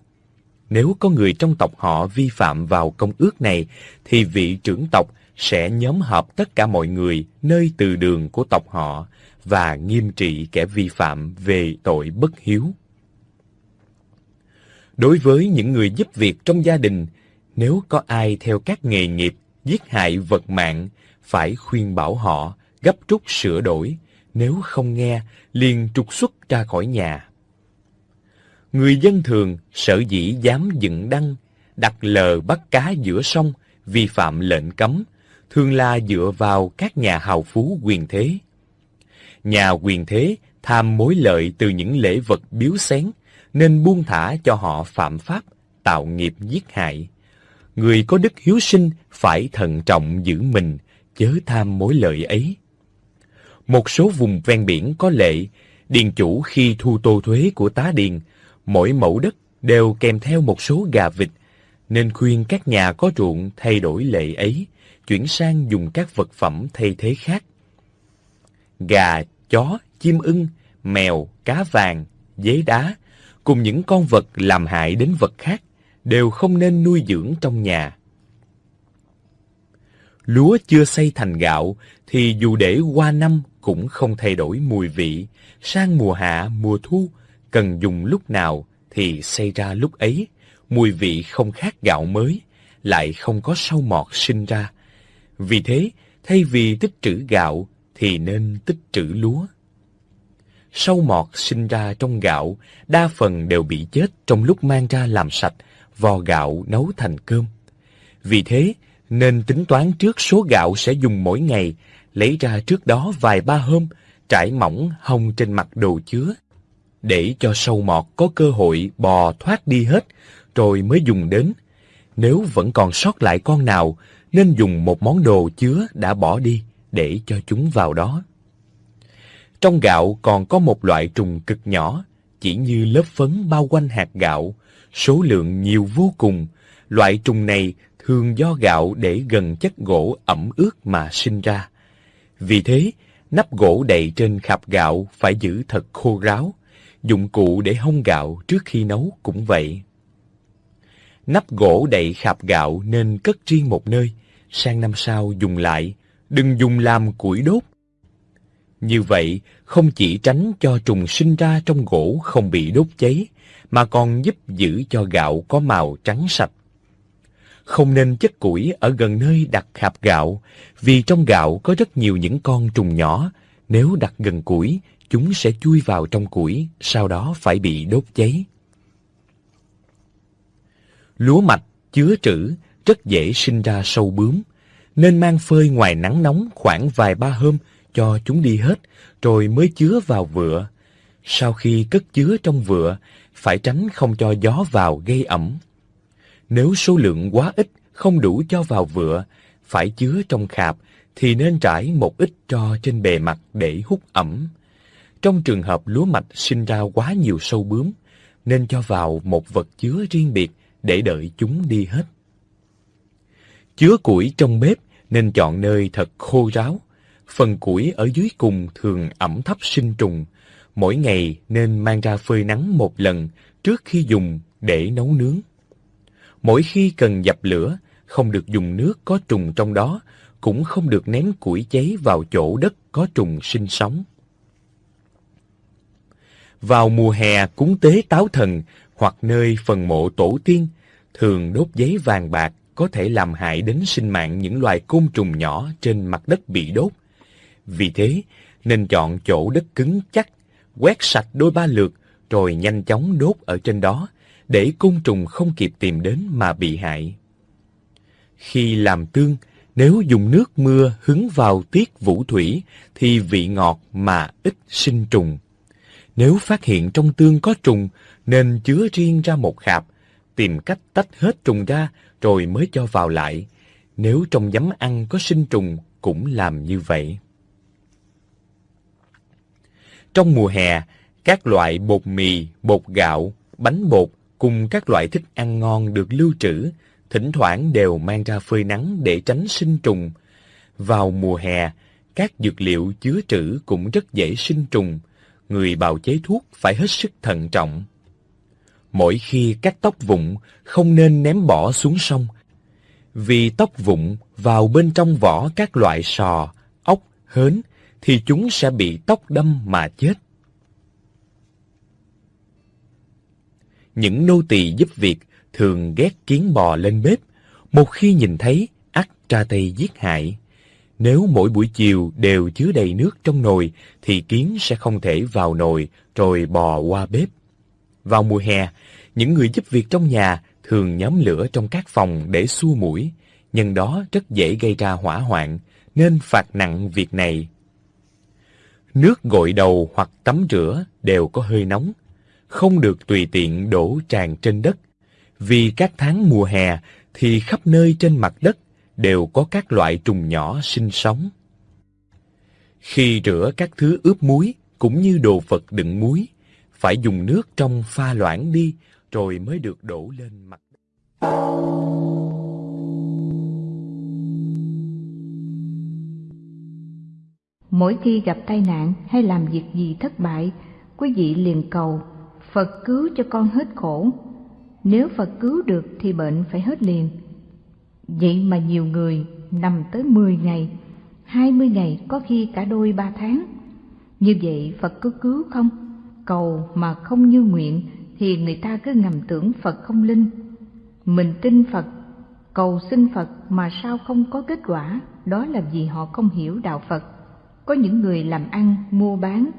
Nếu có người trong tộc họ vi phạm vào công ước này, thì vị trưởng tộc sẽ nhóm họp tất cả mọi người nơi từ đường của tộc họ và nghiêm trị kẻ vi phạm về tội bất hiếu. Đối với những người giúp việc trong gia đình, nếu có ai theo các nghề nghiệp giết hại vật mạng, phải khuyên bảo họ gấp rút sửa đổi, nếu không nghe, liền trục xuất ra khỏi nhà. Người dân thường sợ dĩ dám dựng đăng, đặt lờ bắt cá giữa sông, vi phạm lệnh cấm, thường là dựa vào các nhà hào phú quyền thế. Nhà quyền thế tham mối lợi từ những lễ vật biếu xén, nên buông thả cho họ phạm pháp, tạo nghiệp giết hại. Người có đức hiếu sinh phải thận trọng giữ mình, chớ tham mối lợi ấy. Một số vùng ven biển có lệ, điền chủ khi thu tô thuế của tá điền, mỗi mẫu đất đều kèm theo một số gà vịt, nên khuyên các nhà có ruộng thay đổi lệ ấy, chuyển sang dùng các vật phẩm thay thế khác. Gà, chó, chim ưng, mèo, cá vàng, dế đá, cùng những con vật làm hại đến vật khác, đều không nên nuôi dưỡng trong nhà. Lúa chưa xây thành gạo thì dù để qua năm cũng không thay đổi mùi vị, sang mùa hạ, mùa thu, cần dùng lúc nào thì xây ra lúc ấy, mùi vị không khác gạo mới, lại không có sâu mọt sinh ra. Vì thế, thay vì tích trữ gạo thì nên tích trữ lúa. Sâu mọt sinh ra trong gạo, đa phần đều bị chết trong lúc mang ra làm sạch, vò gạo nấu thành cơm. Vì thế, nên tính toán trước số gạo sẽ dùng mỗi ngày, lấy ra trước đó vài ba hôm, trải mỏng hông trên mặt đồ chứa, để cho sâu mọt có cơ hội bò thoát đi hết, rồi mới dùng đến. Nếu vẫn còn sót lại con nào, nên dùng một món đồ chứa đã bỏ đi để cho chúng vào đó. Trong gạo còn có một loại trùng cực nhỏ, chỉ như lớp phấn bao quanh hạt gạo, số lượng nhiều vô cùng. Loại trùng này thường do gạo để gần chất gỗ ẩm ướt mà sinh ra. Vì thế, nắp gỗ đậy trên khạp gạo phải giữ thật khô ráo. Dụng cụ để hong gạo trước khi nấu cũng vậy. Nắp gỗ đậy khạp gạo nên cất riêng một nơi, sang năm sau dùng lại, đừng dùng làm củi đốt. Như vậy, không chỉ tránh cho trùng sinh ra trong gỗ không bị đốt cháy, mà còn giúp giữ cho gạo có màu trắng sạch. Không nên chất củi ở gần nơi đặt hạt gạo, vì trong gạo có rất nhiều những con trùng nhỏ. Nếu đặt gần củi, chúng sẽ chui vào trong củi, sau đó phải bị đốt cháy. Lúa mạch chứa trữ rất dễ sinh ra sâu bướm, nên mang phơi ngoài nắng nóng khoảng vài ba hôm cho chúng đi hết, rồi mới chứa vào vựa. Sau khi cất chứa trong vựa, phải tránh không cho gió vào gây ẩm. Nếu số lượng quá ít, không đủ cho vào vựa, phải chứa trong khạp, thì nên trải một ít cho trên bề mặt để hút ẩm. Trong trường hợp lúa mạch sinh ra quá nhiều sâu bướm, nên cho vào một vật chứa riêng biệt để đợi chúng đi hết. Chứa củi trong bếp nên chọn nơi thật khô ráo. Phần củi ở dưới cùng thường ẩm thấp sinh trùng. Mỗi ngày nên mang ra phơi nắng một lần trước khi dùng để nấu nướng. Mỗi khi cần dập lửa, không được dùng nước có trùng trong đó, cũng không được ném củi cháy vào chỗ đất có trùng sinh sống. Vào mùa hè cúng tế táo thần hoặc nơi phần mộ tổ tiên, thường đốt giấy vàng bạc có thể làm hại đến sinh mạng những loài côn trùng nhỏ trên mặt đất bị đốt. Vì thế, nên chọn chỗ đất cứng chắc, quét sạch đôi ba lượt, rồi nhanh chóng đốt ở trên đó, để côn trùng không kịp tìm đến mà bị hại. Khi làm tương, nếu dùng nước mưa hứng vào tiết vũ thủy thì vị ngọt mà ít sinh trùng. Nếu phát hiện trong tương có trùng, nên chứa riêng ra một khạp, tìm cách tách hết trùng ra rồi mới cho vào lại. Nếu trong giấm ăn có sinh trùng, cũng làm như vậy. Trong mùa hè, các loại bột mì, bột gạo, bánh bột cùng các loại thức ăn ngon được lưu trữ, thỉnh thoảng đều mang ra phơi nắng để tránh sinh trùng. Vào mùa hè, các dược liệu chứa trữ cũng rất dễ sinh trùng. Người bào chế thuốc phải hết sức thận trọng. Mỗi khi cắt tóc vụn, không nên ném bỏ xuống sông. Vì tóc vụn vào bên trong vỏ các loại sò, ốc, hến, thì chúng sẽ bị tóc đâm mà chết. Những nô tỳ giúp việc thường ghét kiến bò lên bếp, một khi nhìn thấy, ắt tra tay giết hại. Nếu mỗi buổi chiều đều chứa đầy nước trong nồi, thì kiến sẽ không thể vào nồi rồi bò qua bếp. Vào mùa hè, những người giúp việc trong nhà thường nhóm lửa trong các phòng để xua mũi, nhân đó rất dễ gây ra hỏa hoạn, nên phạt nặng việc này. Nước gội đầu hoặc tắm rửa đều có hơi nóng, không được tùy tiện đổ tràn trên đất, vì các tháng mùa hè thì khắp nơi trên mặt đất đều có các loại trùng nhỏ sinh sống. Khi rửa các thứ ướp muối cũng như đồ vật đựng muối, phải dùng nước trong pha loãng đi rồi mới được đổ lên mặt đất. Mỗi khi gặp tai nạn hay làm việc gì thất bại, quý vị liền cầu Phật cứu cho con hết khổ. Nếu Phật cứu được thì bệnh phải hết liền. Vậy mà nhiều người nằm tới 10 ngày, 20 ngày, có khi cả đôi ba tháng. Như vậy Phật có cứu không? Cầu mà không như nguyện thì người ta cứ ngầm tưởng Phật không linh. Mình tin Phật, cầu xin Phật mà sao không có kết quả, đó là vì họ không hiểu đạo Phật. Có những người làm ăn, mua bán,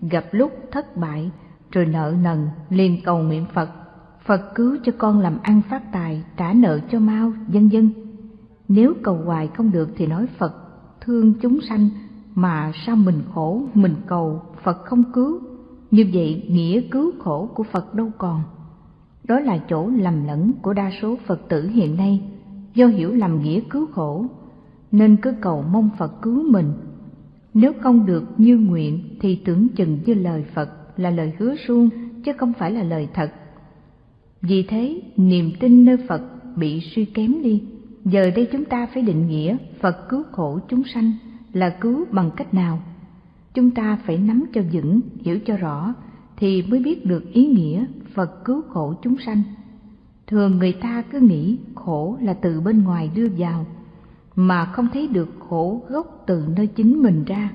gặp lúc thất bại, rồi nợ nần, liền cầu nguyện Phật. Phật cứu cho con làm ăn phát tài, trả nợ cho mau, vân vân. Nếu cầu hoài không được thì nói Phật thương chúng sanh, mà sao mình khổ, mình cầu, Phật không cứu. Như vậy nghĩa cứu khổ của Phật đâu còn. Đó là chỗ lầm lẫn của đa số Phật tử hiện nay, do hiểu lầm nghĩa cứu khổ, nên cứ cầu mong Phật cứu mình nếu không được như nguyện thì tưởng chừng như lời Phật là lời hứa suông chứ không phải là lời thật. Vì thế, niềm tin nơi Phật bị suy kém đi. Giờ đây chúng ta phải định nghĩa Phật cứu khổ chúng sanh là cứu bằng cách nào? Chúng ta phải nắm cho vững, hiểu cho rõ thì mới biết được ý nghĩa Phật cứu khổ chúng sanh. Thường người ta cứ nghĩ khổ là từ bên ngoài đưa vào, mà không thấy được khổ gốc từ nơi chính mình ra.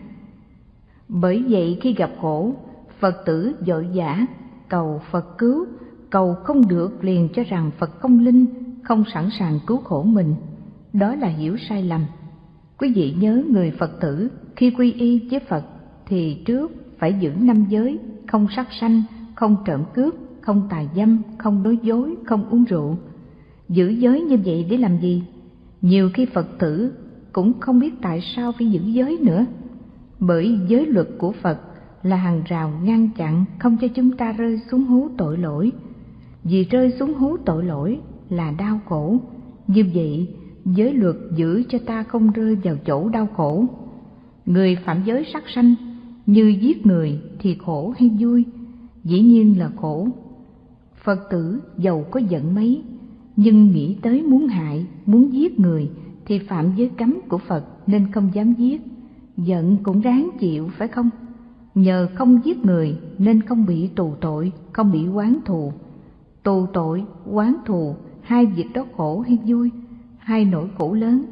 Bởi vậy khi gặp khổ, Phật tử dội dã cầu Phật cứu, cầu không được liền cho rằng Phật không linh, không sẵn sàng cứu khổ mình. Đó là hiểu sai lầm. Quý vị nhớ người Phật tử khi quy y với Phật thì trước phải giữ năm giới, không sát sanh, không trộm cướp, không tà dâm, không nói dối, không uống rượu. Giữ giới như vậy để làm gì? Nhiều khi Phật tử cũng không biết tại sao phải giữ giới nữa. Bởi giới luật của Phật là hàng rào ngăn chặn không cho chúng ta rơi xuống hố tội lỗi. Vì rơi xuống hố tội lỗi là đau khổ. Như vậy, giới luật giữ cho ta không rơi vào chỗ đau khổ. Người phạm giới sát sanh như giết người thì khổ hay vui? Dĩ nhiên là khổ. Phật tử giàu có giận mấy nhưng nghĩ tới muốn hại, muốn giết người thì phạm giới cấm của Phật nên không dám giết. Giận cũng ráng chịu phải không? Nhờ không giết người nên không bị tù tội, không bị quán thù. Tù tội, quán thù, hai việc đó khổ hay vui, hai nỗi khổ lớn.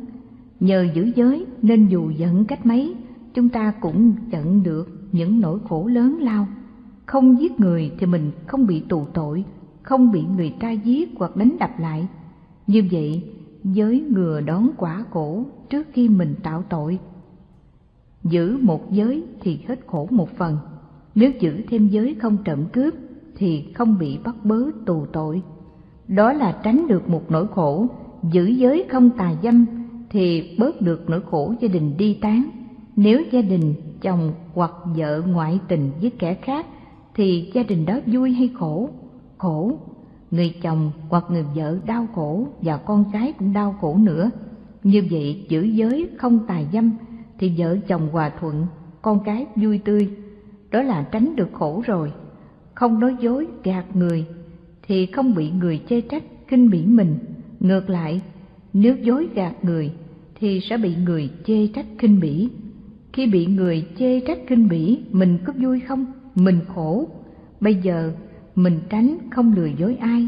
Nhờ giữ giới nên dù giận cách mấy, chúng ta cũng chận được những nỗi khổ lớn lao. Không giết người thì mình không bị tù tội, không bị người ta giết hoặc đánh đập lại. Như vậy, giới ngừa đón quả khổ trước khi mình tạo tội. Giữ một giới thì hết khổ một phần, nếu giữ thêm giới không trộm cướp thì không bị bắt bớ tù tội. Đó là tránh được một nỗi khổ, giữ giới không tà dâm thì bớt được nỗi khổ gia đình đi tán. Nếu gia đình chồng hoặc vợ ngoại tình với kẻ khác thì gia đình đó vui hay khổ? Khổ, người chồng hoặc người vợ đau khổ và con cái cũng đau khổ nữa. Như vậy giữ giới không tài dâm thì vợ chồng hòa thuận, con cái vui tươi, đó là tránh được khổ rồi. Không nói dối gạt người thì không bị người chê trách kinh bỉ mình. Ngược lại, nếu dối gạt người thì sẽ bị người chê trách kinh bỉ. Khi bị người chê trách kinh bỉ, mình có vui không? Mình khổ. Bây giờ mình tránh không lừa dối ai,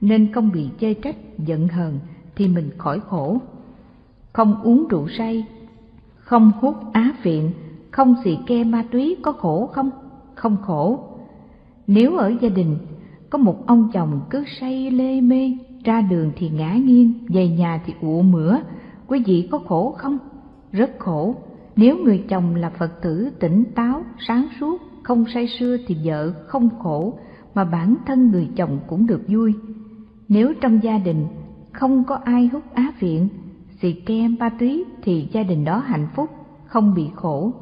nên không bị chê trách, giận hờn thì mình khỏi khổ. Không uống rượu say, không hút á phiện, không xì ke ma túy có khổ không? Không khổ. Nếu ở gia đình, có một ông chồng cứ say lê mê, ra đường thì ngã nghiêng, về nhà thì ụ mửa, quý vị có khổ không? Rất khổ. Nếu người chồng là phật tử tỉnh táo, sáng suốt, không say sưa thì vợ không khổ mà bản thân người chồng cũng được vui. Nếu trong gia đình không có ai hút á viện, xì ke ma túy thì gia đình đó hạnh phúc, không bị khổ.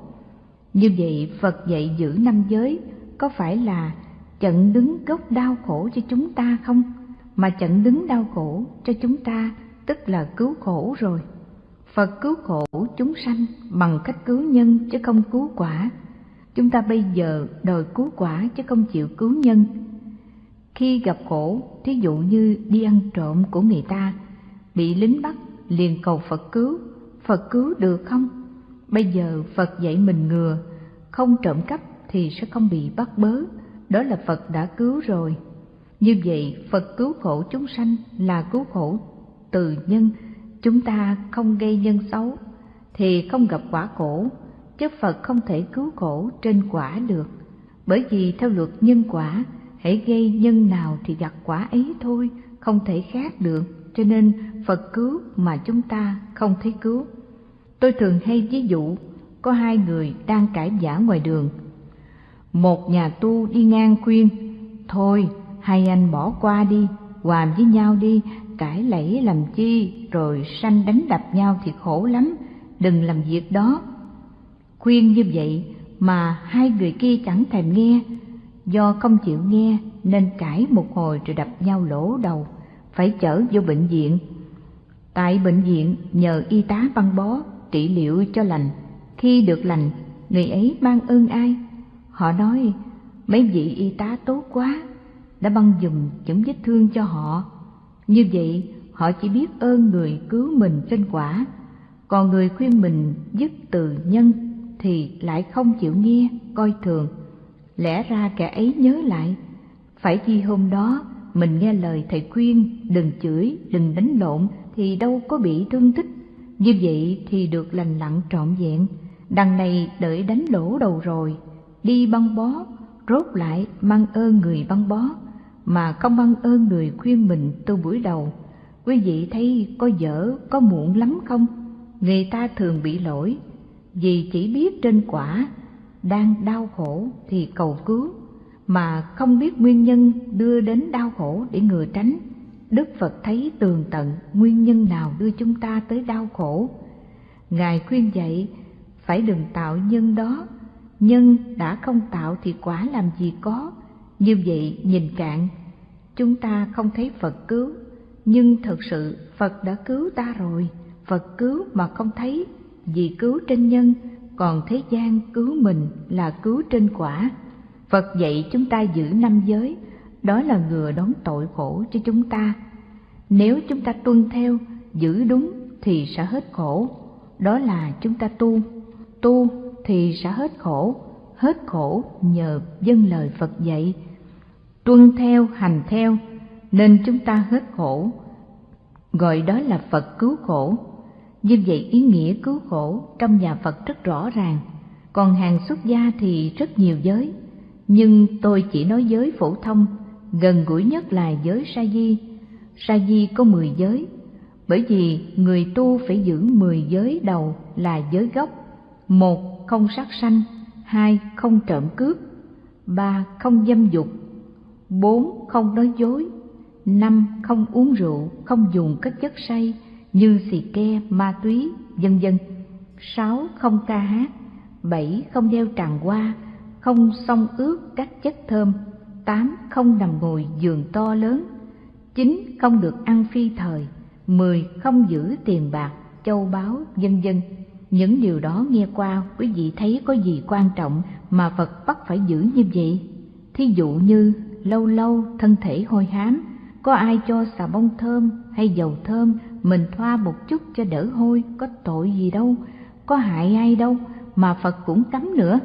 Như vậy Phật dạy giữ năm giới có phải là chặn đứng gốc đau khổ cho chúng ta không? Mà chặn đứng đau khổ cho chúng ta tức là cứu khổ rồi. Phật cứu khổ chúng sanh bằng cách cứu nhân chứ không cứu quả. Chúng ta bây giờ đòi cứu quả chứ không chịu cứu nhân khi gặp khổ, thí dụ như đi ăn trộm của người ta, bị lính bắt, liền cầu Phật cứu, Phật cứu được không? Bây giờ Phật dạy mình ngừa, không trộm cắp thì sẽ không bị bắt bớ, đó là Phật đã cứu rồi. Như vậy, Phật cứu khổ chúng sanh là cứu khổ từ nhân, chúng ta không gây nhân xấu, thì không gặp quả khổ, chứ Phật không thể cứu khổ trên quả được. Bởi vì theo luật nhân quả, hãy gây nhân nào thì gặt quả ấy thôi, không thể khác được, cho nên Phật cứu mà chúng ta không thấy cứu. Tôi thường hay ví dụ, có hai người đang cãi giả ngoài đường. Một nhà tu đi ngang khuyên, thôi hai anh bỏ qua đi, hòa với nhau đi, cãi lẫy làm chi, rồi sanh đánh đập nhau thì khổ lắm, đừng làm việc đó. Khuyên như vậy mà hai người kia chẳng thèm nghe, do không chịu nghe nên cãi một hồi rồi đập nhau lỗ đầu, phải chở vô bệnh viện. Tại bệnh viện nhờ y tá băng bó trị liệu cho lành, khi được lành, người ấy mang ơn ai? Họ nói, mấy vị y tá tốt quá, đã băng dùng những vết thương cho họ. Như vậy, họ chỉ biết ơn người cứu mình trên quả, còn người khuyên mình dứt từ nhân thì lại không chịu nghe, coi thường. Lẽ ra kẻ ấy nhớ lại, phải chi hôm đó mình nghe lời thầy khuyên đừng chửi, đừng đánh lộn thì đâu có bị thương tích. Như vậy thì được lành lặn trọn vẹn, đằng này đợi đánh lỗ đầu rồi, đi băng bó, rốt lại mang ơn người băng bó, mà không mang ơn người khuyên mình từ buổi đầu. Quý vị thấy có dở, có muộn lắm không? Người ta thường bị lỗi, vì chỉ biết trên quả đang đau khổ thì cầu cứu, mà không biết nguyên nhân đưa đến đau khổ để ngừa tránh. Đức phật thấy tường tận nguyên nhân nào đưa chúng ta tới đau khổ. Ngài khuyên dạy, phải đừng tạo nhân đó. Nhân đã không tạo thì quả làm gì có. Như vậy nhìn cạn, chúng ta không thấy phật cứu. Nhưng thật sự phật đã cứu ta rồi. Phật cứu mà không thấy, vì cứu trên nhân còn thế gian cứu mình là cứu trên quả. Phật dạy chúng ta giữ năm giới, đó là ngừa đón tội khổ cho chúng ta. Nếu chúng ta tuân theo, giữ đúng thì sẽ hết khổ. Đó là chúng ta tu. Tu thì sẽ hết khổ. Hết khổ nhờ dân lời phật dạy. Tuân theo, hành theo, nên chúng ta hết khổ. Gọi đó là phật cứu khổ như vậy ý nghĩa cứu khổ trong nhà Phật rất rõ ràng, còn hàng xuất gia thì rất nhiều giới. Nhưng tôi chỉ nói giới phổ thông, gần gũi nhất là giới sa di. Sa di có mười giới, bởi vì người tu phải giữ mười giới đầu là giới gốc. Một, không sát sanh, hai, không trộm cướp, ba, không dâm dục, bốn, không nói dối, năm, không uống rượu, không dùng các chất say, như xì ke, ma túy, vân vân. sáu Không ca hát. bảy Không đeo tràng hoa, không xông ướt các chất thơm. tám Không nằm ngồi giường to lớn. chín Không được ăn phi thời. mười Không giữ tiền bạc, châu báu, vân vân. Những điều đó nghe qua quý vị thấy có gì quan trọng mà Phật bắt phải giữ như vậy? Thí dụ như lâu lâu thân thể hôi hám, có ai cho xà bông thơm hay dầu thơm mình thoa một chút cho đỡ hôi, có tội gì đâu, có hại ai đâu, mà phật cũng cấm nữa.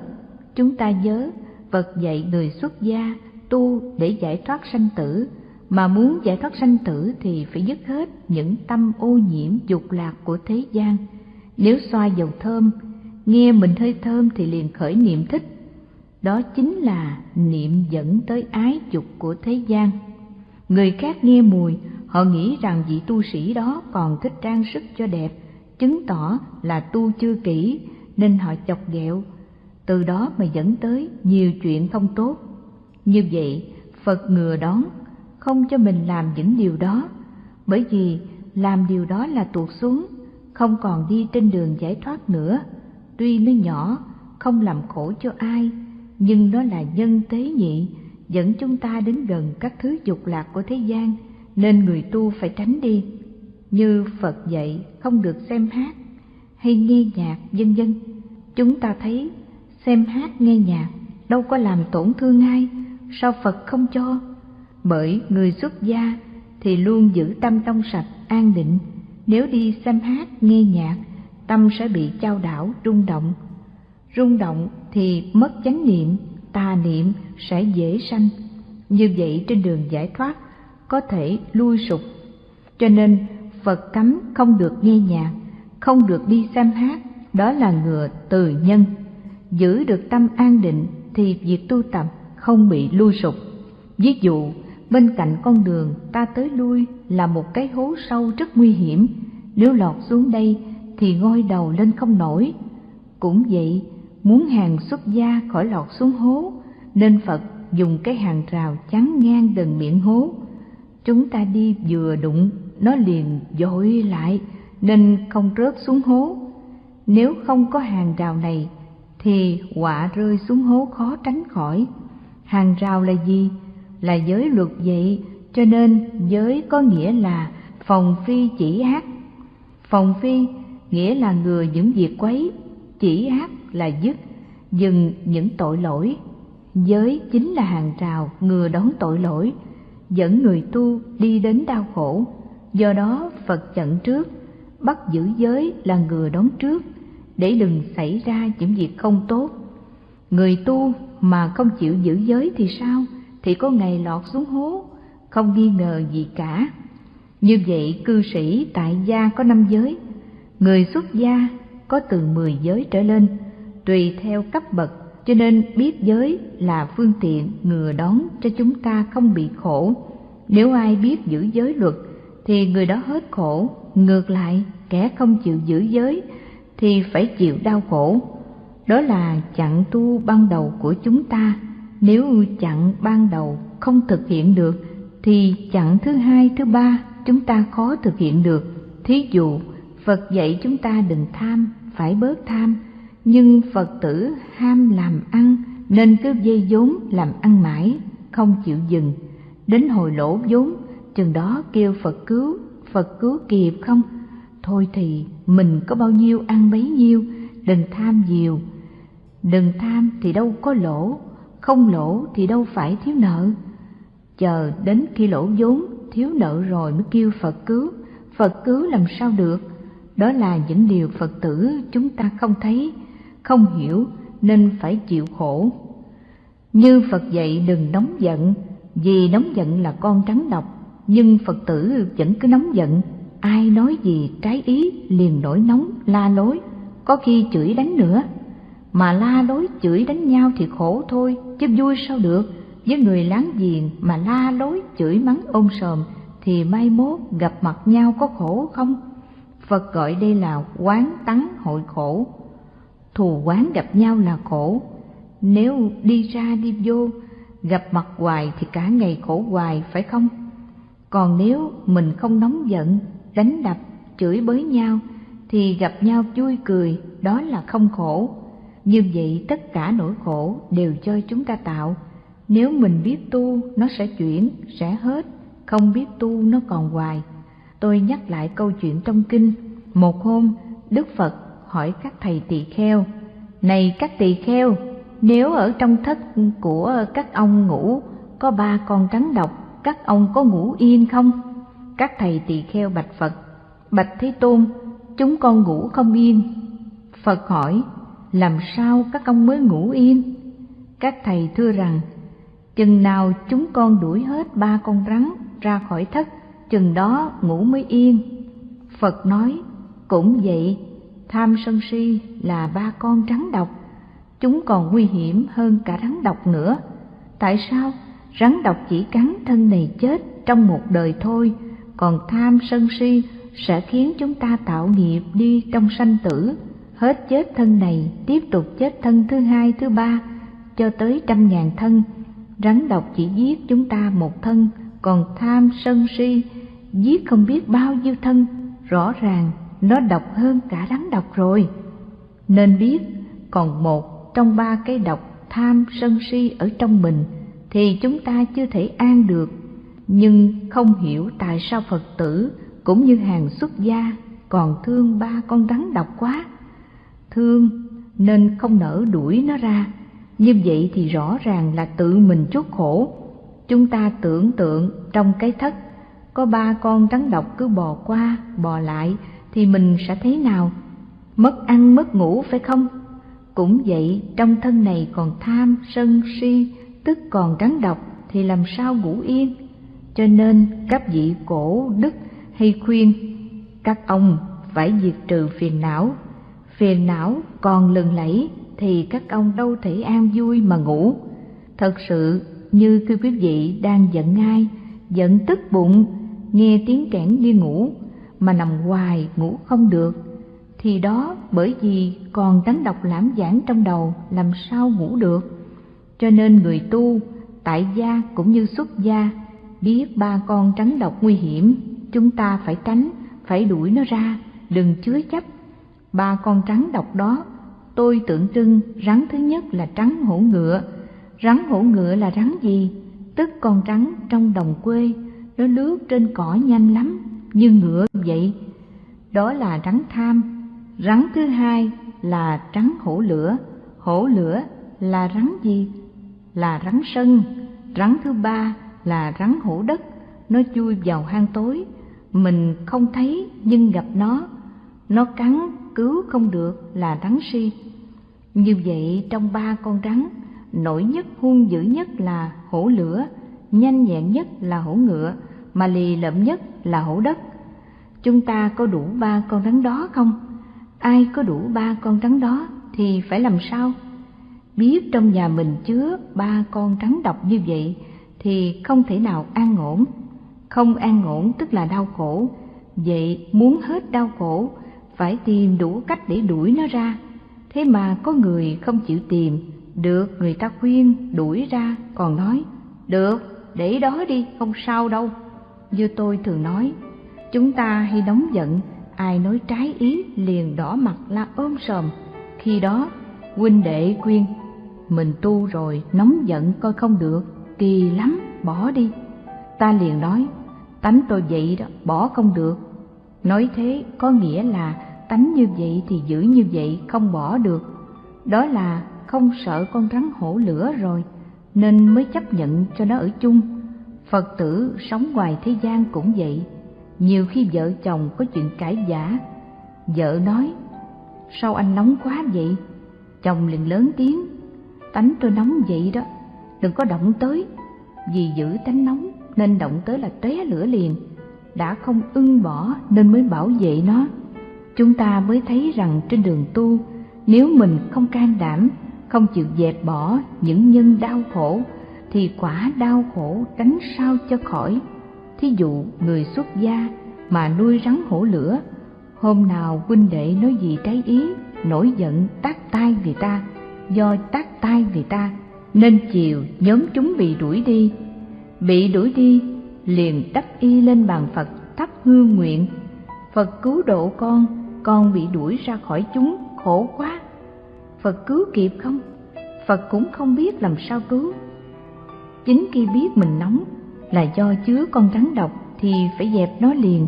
Chúng ta nhớ, phật dạy người xuất gia tu để giải thoát sanh tử. Mà muốn giải thoát sanh tử thì phải dứt hết những tâm ô nhiễm dục lạc của thế gian. Nếu xoa dầu thơm, nghe mình hơi thơm thì liền khởi niệm thích. Đó chính là niệm dẫn tới ái dục của thế gian người khác nghe mùi Họ nghĩ rằng vị tu sĩ đó còn thích trang sức cho đẹp, chứng tỏ là tu chưa kỹ nên họ chọc ghẹo, từ đó mà dẫn tới nhiều chuyện không tốt. Như vậy, Phật ngừa đón, không cho mình làm những điều đó, bởi vì làm điều đó là tuột xuống, không còn đi trên đường giải thoát nữa. Tuy nó nhỏ, không làm khổ cho ai, nhưng nó là nhân tế nhị, dẫn chúng ta đến gần các thứ dục lạc của thế gian nên người tu phải tránh đi như phật dạy không được xem hát hay nghe nhạc vân vân chúng ta thấy xem hát nghe nhạc đâu có làm tổn thương ai sao phật không cho Bởi người xuất gia thì luôn giữ tâm trong sạch, an định. Nếu đi xem hát, nghe nhạc, tâm sẽ bị trao đảo, rung động. Rung động thì mất chánh niệm, tà niệm sẽ dễ sanh. Như vậy trên đường giải thoát có thể lui sụp. Cho nên Phật cấm không được nghe nhạc, không được đi xem hát, đó là ngừa từ nhân. Giữ được tâm an định thì việc tu tập không bị lui sụp. Ví dụ, bên cạnh con đường ta tới lui là một cái hố sâu rất nguy hiểm, nếu lọt xuống đây thì ngoi đầu lên không nổi. Cũng vậy, muốn hàng xuất gia khỏi lọt xuống hố, nên Phật dùng cái hàng rào chắn ngang gần miệng hố. Chúng ta đi vừa đụng, nó liền dội lại, nên không rớt xuống hố. Nếu không có hàng rào này, thì quả rơi xuống hố khó tránh khỏi. Hàng rào là gì? Là giới luật vậy, cho nên giới có nghĩa là phòng phi chỉ ác. Phòng phi nghĩa là ngừa những việc quấy, chỉ ác là dứt, dừng những tội lỗi. Giới chính là hàng rào ngừa đón tội lỗi, dẫn người tu đi đến đau khổ. Do đó Phật chặn trước, bắt giữ giới là ngừa đón trước, để đừng xảy ra những việc không tốt. Người tu mà không chịu giữ giới thì sao? Thì có ngày lọt xuống hố, không nghi ngờ gì cả. Như vậy cư sĩ tại gia có năm giới, người xuất gia có từ mười giới trở lên, tùy theo cấp bậc cho nên biết giới là phương tiện ngừa đón cho chúng ta không bị khổ. Nếu ai biết giữ giới luật thì người đó hết khổ, ngược lại kẻ không chịu giữ giới thì phải chịu đau khổ. Đó là chặn tu ban đầu của chúng ta. Nếu chặn ban đầu không thực hiện được thì chặn thứ hai, thứ ba chúng ta khó thực hiện được. Thí dụ, Phật dạy chúng ta đừng tham, phải bớt tham, nhưng Phật tử ham làm ăn nên cứ dây vốn làm ăn mãi, không chịu dừng. Đến hồi lỗ vốn, chừng đó kêu Phật cứu, Phật cứu kịp không? Thôi thì mình có bao nhiêu ăn bấy nhiêu, đừng tham nhiều. Đừng tham thì đâu có lỗ, không lỗ thì đâu phải thiếu nợ. Chờ đến khi lỗ vốn, thiếu nợ rồi mới kêu Phật cứu, Phật cứu làm sao được? Đó là những điều Phật tử chúng ta không thấy, không hiểu nên phải chịu khổ. Như Phật dạy đừng nóng giận, vì nóng giận là con trắng độc, nhưng Phật tử vẫn cứ nóng giận, ai nói gì trái ý liền nổi nóng, la lối, có khi chửi đánh nữa. Mà la lối chửi đánh nhau thì khổ thôi, chứ vui sao được, với người láng giềng mà la lối chửi mắng ôm sòm thì mai mốt gặp mặt nhau có khổ không? Phật gọi đây là quán tắng hội khổ, thù quán gặp nhau là khổ. Nếu đi ra đi vô gặp mặt hoài thì cả ngày khổ hoài phải không? Còn nếu mình không nóng giận đánh đập chửi bới nhau thì gặp nhau vui cười đó là không khổ. Như vậy tất cả nỗi khổ đều cho chúng ta tạo. Nếu mình biết tu nó sẽ chuyển sẽ hết. Không biết tu nó còn hoài tôi nhắc lại câu chuyện trong kinh một hôm đức phật hỏi các thầy tỳ kheo này các tỳ kheo, nếu ở trong thất của các ông ngủ có ba con rắn độc, các ông có ngủ yên không? Các thầy tỳ kheo bạch Phật, bạch Thế Tôn, chúng con ngủ không yên. Phật hỏi, làm sao các ông mới ngủ yên? Các thầy thưa rằng, chừng nào chúng con đuổi hết ba con rắn ra khỏi thất, chừng đó ngủ mới yên. Phật nói, cũng vậy, tham sân si là ba con rắn độc. Chúng còn nguy hiểm hơn cả rắn độc nữa. Tại sao rắn độc chỉ cắn thân này chết trong một đời thôi còn tham sân si sẽ khiến chúng ta tạo nghiệp đi trong sanh tử hết chết thân này tiếp tục chết thân thứ hai thứ ba cho tới trăm ngàn thân. Rắn độc chỉ giết chúng ta một thân còn tham sân si giết không biết bao nhiêu thân, rõ ràng nó độc hơn cả rắn độc rồi. Nên biết, còn một trong ba cái độc tham sân si ở trong mình thì chúng ta chưa thể an được. Nhưng không hiểu tại sao Phật tử cũng như hàng xuất gia còn thương ba con rắn độc quá. Thương nên không nỡ đuổi nó ra. Như vậy thì rõ ràng là tự mình chuốc khổ. chúng ta tưởng tượng trong cái thất có ba con rắn độc cứ bò qua, bò lại, thì mình sẽ thế nào? Mất ăn, mất ngủ phải không? Cũng vậy, trong thân này còn tham, sân, si, tức còn rắn độc, thì làm sao ngủ yên? Cho nên, các vị cổ, đức hay khuyên, các ông phải diệt trừ phiền não. Phiền não còn lừng lẫy, thì các ông đâu thể an vui mà ngủ. Thật sự, như khi quý vị đang giận ai, giận tức bụng nghe tiếng kẽn đi ngủ, mà nằm hoài ngủ không được. Thì đó bởi vì còn rắn độc lãm giảng trong đầu làm sao ngủ được. Cho nên người tu, tại gia cũng như xuất gia, biết ba con trắng độc nguy hiểm, chúng ta phải tránh, phải đuổi nó ra, đừng chứa chấp. Ba con trắng độc đó, tôi tượng trưng rắn thứ nhất là trắng hổ ngựa. Rắn hổ ngựa là rắn gì? Tức con rắn trong đồng quê nó lướt trên cỏ nhanh lắm như ngựa vậy. Đó là rắn tham. Rắn thứ hai là rắn hổ lửa, hổ lửa là rắn gì? Là rắn sân. Rắn thứ ba là rắn hổ đất, nó chui vào hang tối, mình không thấy nhưng gặp nó, nó cắn cứu không được là rắn si. Như vậy trong ba con rắn, nổi nhất hung dữ nhất là hổ lửa, nhanh nhẹn nhất là hổ ngựa, mà lì lợm nhất là hổ đất. Chúng ta có đủ ba con rắn đó không? ai có đủ ba con rắn đó thì phải làm sao? Biết trong nhà mình chứa ba con rắn độc như vậy thì không thể nào an ổn. Không an ổn tức là đau khổ. Vậy muốn hết đau khổ, phải tìm đủ cách để đuổi nó ra. Thế mà có người không chịu tìm, được người ta khuyên đuổi ra còn nói, được, để đó đi, không sao đâu như tôi thường nói, chúng ta hay nóng giận, ai nói trái ý liền đỏ mặt la ôm sòm. Khi đó, huynh đệ khuyên, mình tu rồi, nóng giận coi không được, kỳ lắm, bỏ đi. Ta liền nói, tánh tôi vậy đó, bỏ không được. Nói thế có nghĩa là tánh như vậy thì giữ như vậy, không bỏ được. Đó là không sợ con rắn hổ lửa rồi, nên mới chấp nhận cho nó ở chung phật tử sống ngoài thế gian cũng vậy. Nhiều khi vợ chồng có chuyện cãi giả vợ nói, sao anh nóng quá vậy? Chồng liền lớn tiếng, tánh tôi nóng vậy đó, đừng có động tới. Vì giữ tánh nóng nên động tới là tóe lửa liền. Đã không ưng bỏ nên mới bảo vệ nó. Chúng ta mới thấy rằng trên đường tu, nếu mình không can đảm, không chịu dẹp bỏ những nhân đau khổ thì quả đau khổ tránh sao cho khỏi. Thí dụ người xuất gia mà nuôi rắn hổ lửa, hôm nào huynh đệ nói gì trái ý, nổi giận tát tai vì ta, do tát tai vì ta, nên chiều nhóm chúng bị đuổi đi. Bị đuổi đi, liền đắp y lên bàn phật, thắp hương nguyện. Phật cứu độ con con bị đuổi ra khỏi chúng, khổ quá. Phật cứu kịp không? Phật cũng không biết làm sao cứu chính khi biết mình nóng là do chứa con rắn độc thì phải dẹp nó liền.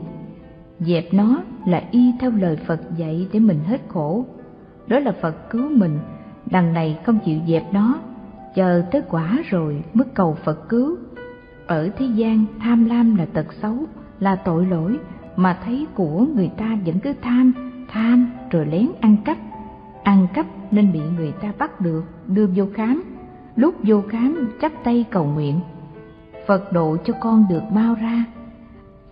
Dẹp nó là y theo lời phật dạy để mình hết khổ. Đó là phật cứu mình, đằng này không chịu dẹp nó. Chờ tới quả rồi mới cầu phật cứu. Ở thế gian tham lam là tật xấu, là tội lỗi, mà thấy của người ta vẫn cứ tham tham rồi lén ăn cắp. Ăn cắp nên bị người ta bắt được, đưa vô khám lúc vô khám chắp tay cầu nguyện Phật độ cho con được mau ra.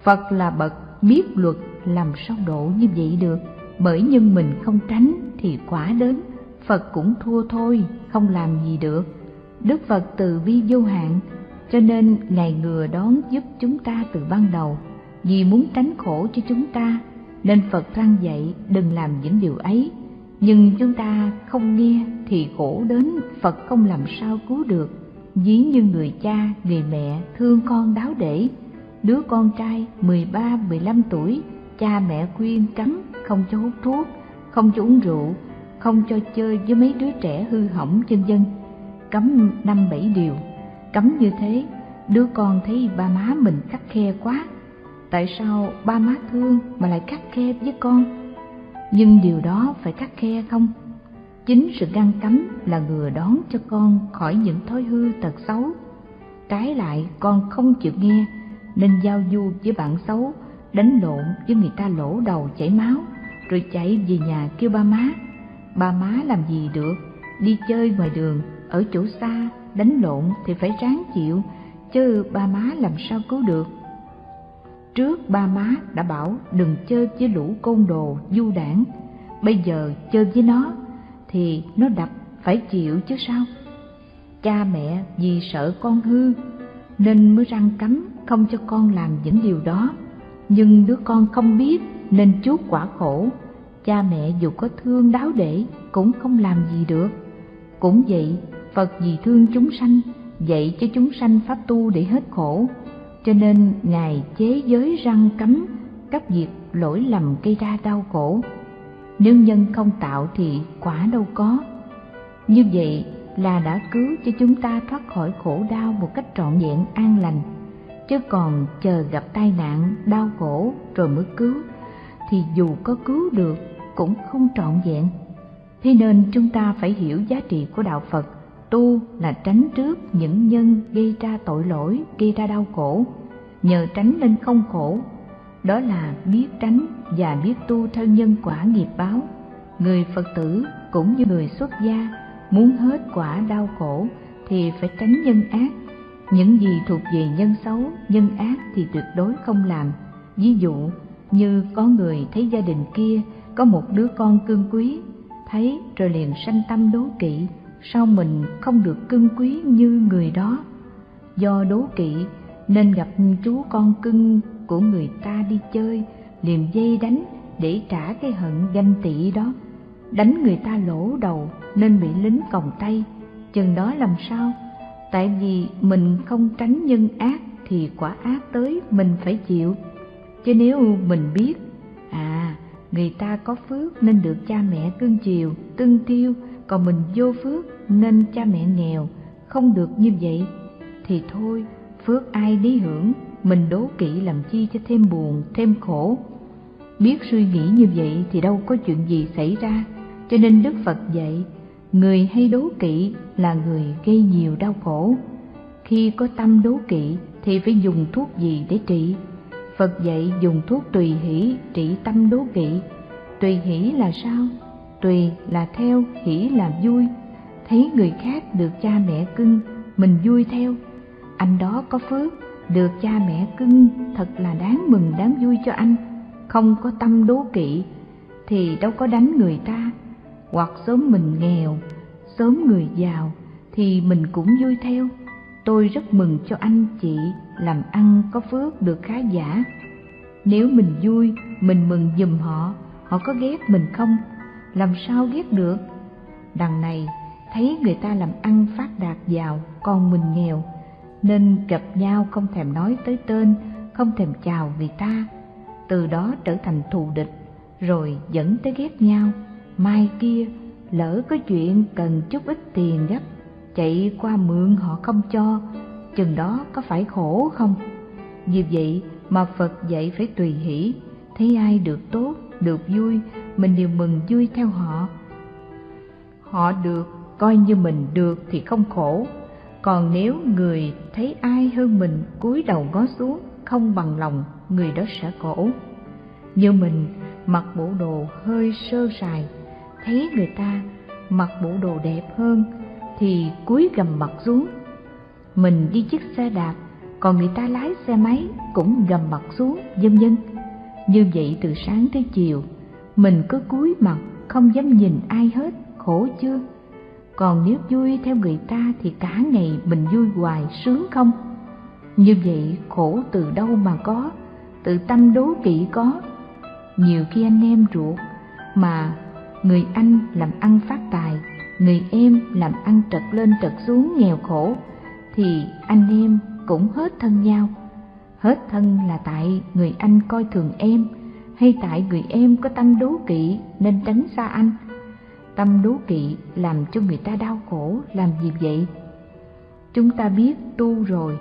Phật là bậc biết luật làm sao độ như vậy được, bởi nhưng mình không tránh thì quả đến, Phật cũng thua thôi, không làm gì được. Đức Phật từ bi vô hạn, cho nên Ngài ngừa đón giúp chúng ta từ ban đầu, vì muốn tránh khổ cho chúng ta, nên Phật răng dạy đừng làm những điều ấy. Nhưng chúng ta không nghe thì khổ đến Phật không làm sao cứu được ví như người cha, người mẹ thương con đáo để. Đứa con trai 13-15 tuổi, cha mẹ khuyên cấm không cho hút thuốc, không cho uống rượu, không cho chơi với mấy đứa trẻ hư hỏng chân dân. Cấm năm bảy điều, cấm như thế, đứa con thấy ba má mình khắc khe quá. Tại sao ba má thương mà lại khắc khe với con? Nhưng điều đó phải khắc khe không? Chính sự ngăn cấm là ngừa đón cho con khỏi những thói hư tật xấu. Trái lại, con không chịu nghe, nên giao du với bạn xấu, đánh lộn với người ta lỗ đầu chảy máu, rồi chạy về nhà kêu ba má. Ba má làm gì được? Đi chơi ngoài đường, ở chỗ xa, đánh lộn thì phải ráng chịu, chứ ba má làm sao cứu được? Trước ba má đã bảo đừng chơi với lũ côn đồ, du đảng. Bây giờ chơi với nó thì nó đập, phải chịu chứ sao? Cha mẹ vì sợ con hư, nên mới răng cấm không cho con làm những điều đó. Nhưng đứa con không biết nên chuốc quả khổ. Cha mẹ dù có thương đáo để cũng không làm gì được. Cũng vậy, phật vì thương chúng sanh, dạy cho chúng sanh pháp tu để hết khổ. Cho nên ngài chế giới răng cấm các việc lỗi lầm gây ra đau khổ nếu nhân không tạo thì quả đâu có. Như vậy là đã cứu cho chúng ta thoát khỏi khổ đau một cách trọn vẹn, an lành. Chứ còn chờ gặp tai nạn, đau khổ rồi mới cứu, thì dù có cứu được cũng không trọn vẹn. Thế nên chúng ta phải hiểu giá trị của đạo phật. Tu là tránh trước những nhân gây ra tội lỗi, gây ra đau khổ. Nhờ tránh nên không khổ đó là biết tránh và biết tu theo nhân quả nghiệp báo. Người phật tử cũng như người xuất gia muốn hết quả đau khổ thì phải tránh nhân ác. Những gì thuộc về nhân xấu, nhân ác thì tuyệt đối không làm. Ví dụ, như có người thấy gia đình kia có một đứa con cưng quý, thấy rồi liền sanh tâm đố kỵ, sao mình không được cưng quý như người đó? Do đố kỵ nên gặp chú con cưng của người ta đi chơi liền dây đánh để trả cái hận ganh tị đó. Đánh người ta lỗ đầu nên bị lính còng tay. Chừng đó làm sao? Tại vì mình không tránh nhân ác thì quả ác tới mình phải chịu. Chứ nếu mình biết à người ta có phước nên được cha mẹ cưng chiều cưng tiêu, còn mình vô phước nên cha mẹ nghèo, không được như vậy thì thôi, phước ai lý hưởng mình đố kỵ làm chi cho thêm buồn, thêm khổ. Biết suy nghĩ như vậy thì đâu có chuyện gì xảy ra. Cho nên đức phật dạy, người hay đố kỵ là người gây nhiều đau khổ. Khi có tâm đố kỵ thì phải dùng thuốc gì để trị? Phật dạy dùng thuốc tùy hỷ trị tâm đố kỵ. Tùy hỷ là sao? Tùy là theo, hỷ là vui. Thấy người khác được cha mẹ cưng, mình vui theo. Anh đó có phước được cha mẹ cưng, thật là đáng mừng, đáng vui cho anh. Không có tâm đố kỵ, thì đâu có đánh người ta. Hoặc sớm mình nghèo, sớm người giàu, thì mình cũng vui theo. Tôi rất mừng cho anh chị, làm ăn có phước được khá giả. Nếu mình vui, mình mừng giùm họ họ có ghét mình không? Làm sao ghét được? Đằng này, thấy người ta làm ăn phát đạt giàu, còn mình nghèo nên gặp nhau không thèm nói tới tên, không thèm chào người ta. Từ đó trở thành thù địch, rồi dẫn tới ghét nhau. Mai kia, lỡ có chuyện cần chút ít tiền gấp, chạy qua mượn họ không cho, chừng đó có phải khổ không? Vì vậy mà phật dạy phải tùy hỷ, thấy ai được tốt, được vui, mình đều mừng vui theo họ. Họ được, coi như mình được thì không khổ còn nếu người thấy ai hơn mình cúi đầu ngó xuống, không bằng lòng, người đó sẽ khổ như mình, mặc bộ đồ hơi sơ sài, thấy người ta mặc bộ đồ đẹp hơn thì cúi gầm mặt xuống. Mình đi chiếc xe đạp, còn người ta lái xe máy cũng gầm mặt xuống, vân vân. Như vậy từ sáng tới chiều, mình cứ cúi mặt, không dám nhìn ai hết, khổ chưa? Còn nếu vui theo người ta thì cả ngày mình vui hoài sướng không? Như vậy khổ từ đâu mà có tự tâm đố kỵ có. Nhiều khi anh em ruột mà người anh làm ăn phát tài, người em làm ăn trật lên trật xuống nghèo khổ thì anh em cũng hết thân nhau. Hết thân là tại người anh coi thường em, hay tại người em có tâm đố kỵ nên tránh xa anh tâm đố kỵ làm cho người ta đau khổ, làm gì vậy? Chúng ta biết tu rồi,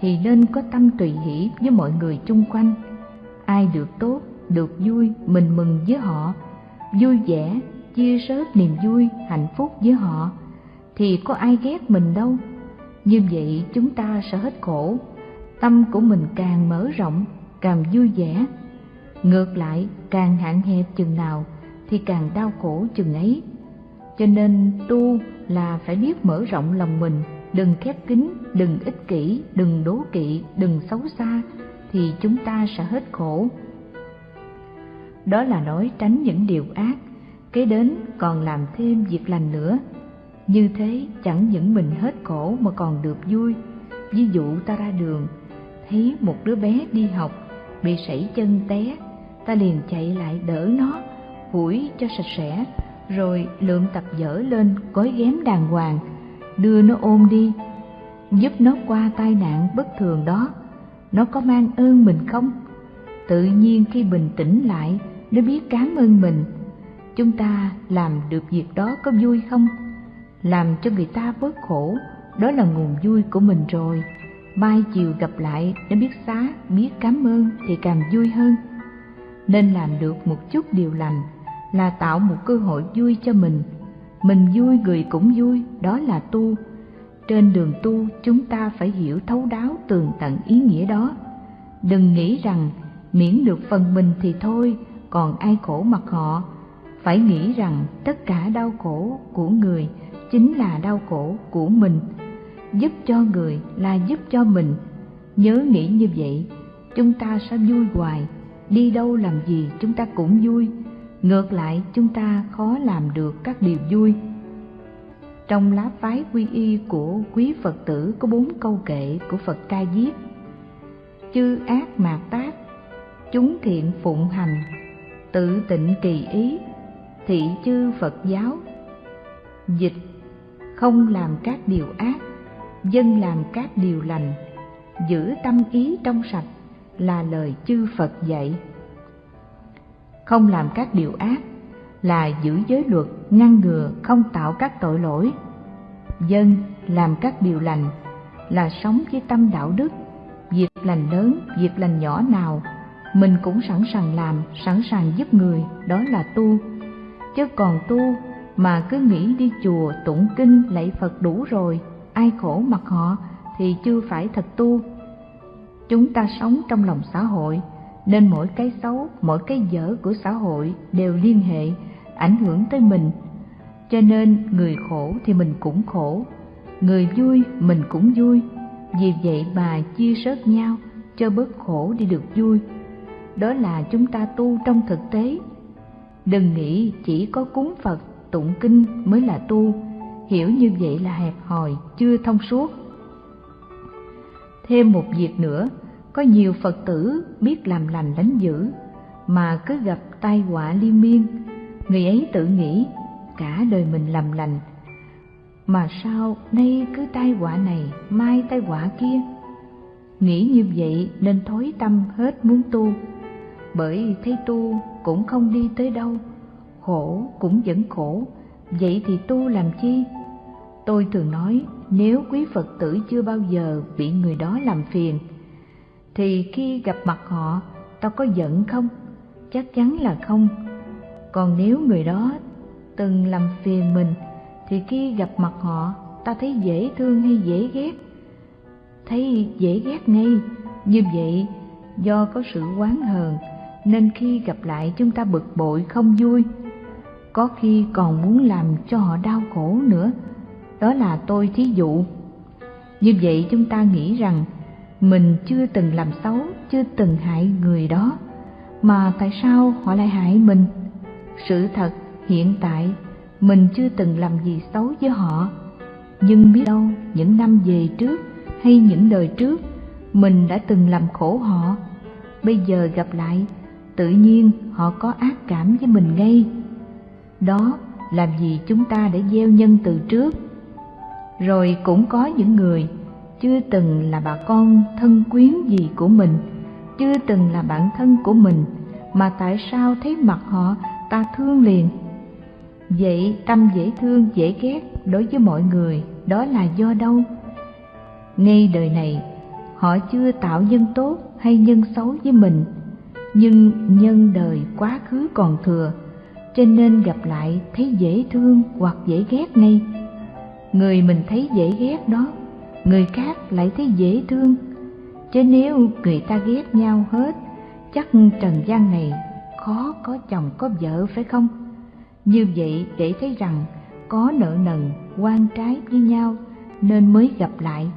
thì nên có tâm tùy hỷ với mọi người chung quanh. Ai được tốt, được vui, mình mừng với họ. Vui vẻ, chia sớt niềm vui, hạnh phúc với họ, thì có ai ghét mình đâu. Như vậy chúng ta sẽ hết khổ. Tâm của mình càng mở rộng, càng vui vẻ. Ngược lại, càng hạn hẹp chừng nào thì càng đau khổ chừng ấy. Cho nên tu là phải biết mở rộng lòng mình, đừng khép kín, đừng ích kỷ, đừng đố kỵ, đừng xấu xa, thì chúng ta sẽ hết khổ. Đó là nói tránh những điều ác, kế đến còn làm thêm việc lành nữa. Như thế chẳng những mình hết khổ mà còn được vui. Ví dụ ta ra đường, thấy một đứa bé đi học, bị sảy chân té, ta liền chạy lại đỡ nó củi cho sạch sẽ, rồi lượm tập dở lên gói ghém đàng hoàng, đưa nó ôm đi, giúp nó qua tai nạn bất thường đó. Nó có mang ơn mình không? Tự nhiên khi bình tĩnh lại, nó biết cảm ơn mình. Chúng ta làm được việc đó có vui không? Làm cho người ta bớt khổ, đó là nguồn vui của mình rồi. Mai chiều gặp lại, nó biết xá, biết cảm ơn thì càng vui hơn. Nên làm được một chút điều lành là tạo một cơ hội vui cho mình. Mình vui, người cũng vui, đó là tu. Trên đường tu, chúng ta phải hiểu thấu đáo tường tận ý nghĩa đó. Đừng nghĩ rằng miễn được phần mình thì thôi, còn ai khổ mặc họ. Phải nghĩ rằng tất cả đau khổ của người chính là đau khổ của mình. Giúp cho người là giúp cho mình. Nhớ nghĩ như vậy, chúng ta sẽ vui hoài. Đi đâu làm gì, chúng ta cũng vui ngược lại, chúng ta khó làm được các điều vui. Trong lá phái quy y của quý phật tử có bốn câu kệ của phật ca diếp. Chư ác mạt tác, chúng thiện phụng hành, tự tịnh kỳ ý, thị chư phật giáo. Dịch, không làm các điều ác, dân làm các điều lành, giữ tâm ý trong sạch là lời chư phật dạy không làm các điều ác, là giữ giới luật, ngăn ngừa, không tạo các tội lỗi. Dân làm các điều lành, là sống với tâm đạo đức. Việc lành lớn, việc lành nhỏ nào, mình cũng sẵn sàng làm, sẵn sàng giúp người, đó là tu. Chứ còn tu mà cứ nghĩ đi chùa tụng kinh lạy phật đủ rồi, ai khổ mặc họ thì chưa phải thật tu. Chúng ta sống trong lòng xã hội nên mỗi cái xấu, mỗi cái dở của xã hội đều liên hệ, ảnh hưởng tới mình. Cho nên người khổ thì mình cũng khổ, người vui mình cũng vui. Vì vậy mà chia sớt nhau cho bớt khổ đi được vui. Đó là chúng ta tu trong thực tế. Đừng nghĩ chỉ có cúng phật, tụng kinh mới là tu. Hiểu như vậy là hẹp hòi, chưa thông suốt. Thêm một việc nữa có nhiều phật tử biết làm lành đánh dữ, mà cứ gặp tai họa liên miên. Người ấy tự nghĩ, cả đời mình làm lành, mà sao nay cứ tai họa này, mai tai họa kia? Nghĩ như vậy nên thối tâm hết muốn tu. Bởi thấy tu cũng không đi tới đâu, khổ cũng vẫn khổ. Vậy thì tu làm chi? Tôi thường nói, nếu quý phật tử chưa bao giờ bị người đó làm phiền thì khi gặp mặt họ, tao có giận không? Chắc chắn là không. Còn nếu người đó từng làm phiền mình, thì khi gặp mặt họ ta thấy dễ thương hay dễ ghét? Thấy dễ ghét ngay. Như vậy, do có sự oán hờn, nên khi gặp lại chúng ta bực bội không vui. Có khi còn muốn làm cho họ đau khổ nữa. Đó là tôi thí dụ. Như vậy chúng ta nghĩ rằng mình chưa từng làm xấu, chưa từng hại người đó. Mà tại sao họ lại hại mình? Sự thật hiện tại, mình chưa từng làm gì xấu với họ. Nhưng biết đâu, những năm về trước hay những đời trước, mình đã từng làm khổ họ. Bây giờ gặp lại, tự nhiên họ có ác cảm với mình ngay. Đó làm gì chúng ta đã gieo nhân từ trước? Rồi cũng có những người chưa từng là bà con thân quyến gì của mình, chưa từng là bạn thân của mình, mà tại sao thấy mặt họ ta thương liền? Vậy tâm dễ thương, dễ ghét đối với mọi người, đó là do đâu? Ngay đời này, họ chưa tạo nhân tốt hay nhân xấu với mình, nhưng nhân đời quá khứ còn thừa, cho nên gặp lại thấy dễ thương hoặc dễ ghét ngay. Người mình thấy dễ ghét đó người khác lại thấy dễ thương. Chứ nếu người ta ghét nhau hết, chắc trần gian này khó có chồng có vợ, phải không? Như vậy để thấy rằng có nợ nần, quan trái với nhau, nên mới gặp lại.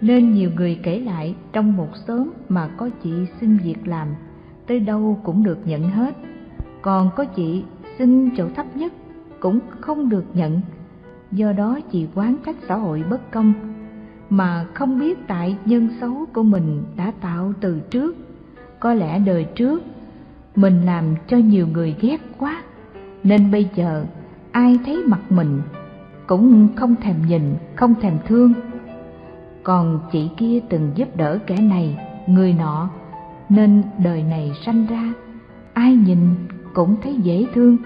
Nên nhiều người kể lại trong một xóm mà có chị xin việc làm, tới đâu cũng được nhận hết. Còn có chị xin chỗ thấp nhất cũng không được nhận do đó chị quán trách xã hội bất công, mà không biết tại nhân xấu của mình đã tạo từ trước. Có lẽ đời trước, mình làm cho nhiều người ghét quá, nên bây giờ ai thấy mặt mình cũng không thèm nhìn, không thèm thương. Còn chị kia từng giúp đỡ kẻ này, người nọ, nên đời này sanh ra, ai nhìn cũng thấy dễ thương.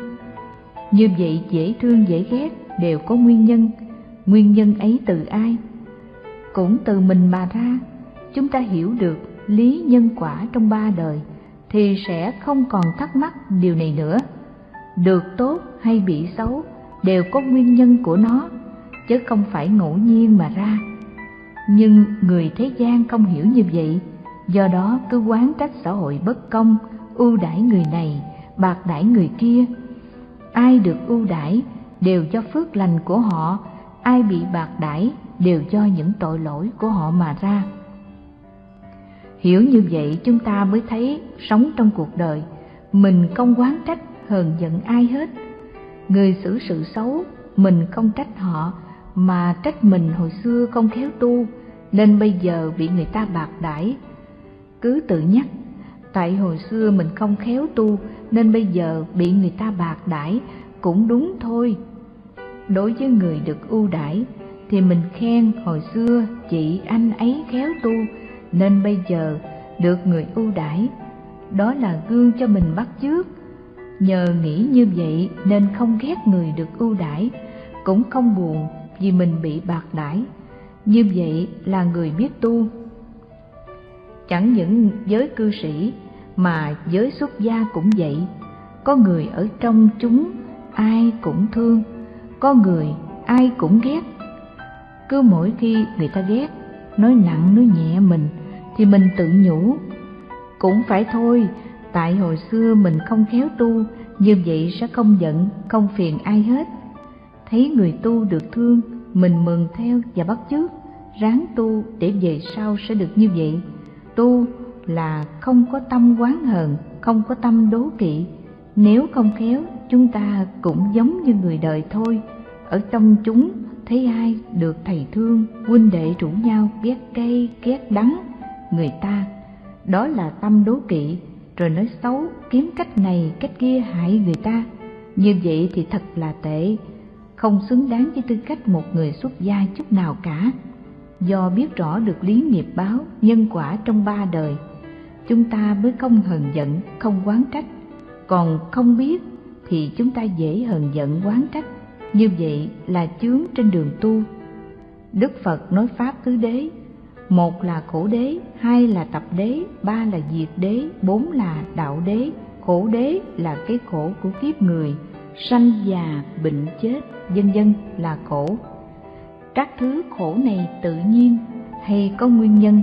Như vậy dễ thương, dễ ghét đều có nguyên nhân. Nguyên nhân ấy từ ai? Cũng từ mình mà ra. Chúng ta hiểu được lý nhân quả trong ba đời thì sẽ không còn thắc mắc điều này nữa. Được tốt hay bị xấu đều có nguyên nhân của nó, chứ không phải ngẫu nhiên mà ra. Nhưng người thế gian không hiểu như vậy, do đó cứ quán trách xã hội bất công, ưu đãi người này, bạc đãi người kia. Ai được ưu đãi đều cho phước lành của họ. Ai bị bạc đãi đều do những tội lỗi của họ mà ra. Hiểu như vậy chúng ta mới thấy sống trong cuộc đời, mình không quán trách hờn giận ai hết. Người xử sự xấu, mình không trách họ, mà trách mình hồi xưa không khéo tu, nên bây giờ bị người ta bạc đãi. Cứ tự nhắc, tại hồi xưa mình không khéo tu, nên bây giờ bị người ta bạc đãi cũng đúng thôi. Đối với người được ưu đãi thì mình khen hồi xưa chị anh ấy khéo tu, nên bây giờ được người ưu đãi, đó là gương cho mình bắt chước. Nhờ nghĩ như vậy nên không ghét người được ưu đãi, cũng không buồn vì mình bị bạc đãi. Như vậy là người biết tu. Chẳng những giới cư sĩ mà giới xuất gia cũng vậy. Có người ở trong chúng ai cũng thương, có người ai cũng ghét. Cứ mỗi khi người ta ghét, nói nặng, nói nhẹ mình, thì mình tự nhủ, cũng phải thôi, tại hồi xưa mình không khéo tu, như vậy sẽ không giận, không phiền ai hết. Thấy người tu được thương, mình mừng theo và bắt chước, ráng tu để về sau sẽ được như vậy. Tu là không có tâm quán hờn, không có tâm đố kỵ nếu không khéo, chúng ta cũng giống như người đời thôi. Ở trong chúng, thấy ai được thầy thương, huynh đệ rủ nhau ghét cay, ghét đắng, người ta. Đó là tâm đố kỵ, rồi nói xấu, kiếm cách này, cách kia hại người ta. Như vậy thì thật là tệ, không xứng đáng với tư cách một người xuất gia chút nào cả. Do biết rõ được lý nghiệp báo, nhân quả trong ba đời, chúng ta mới không hờn giận, không quán trách còn không biết thì chúng ta dễ hờn giận quán trách. Như vậy là chướng trên đường tu. Đức phật nói pháp tứ đế, một là khổ đế, hai là tập đế, ba là diệt đế, bốn là đạo đế. Khổ đế là cái khổ của kiếp người, sanh già, bệnh chết vân vân là khổ. Các thứ khổ này tự nhiên hay có nguyên nhân?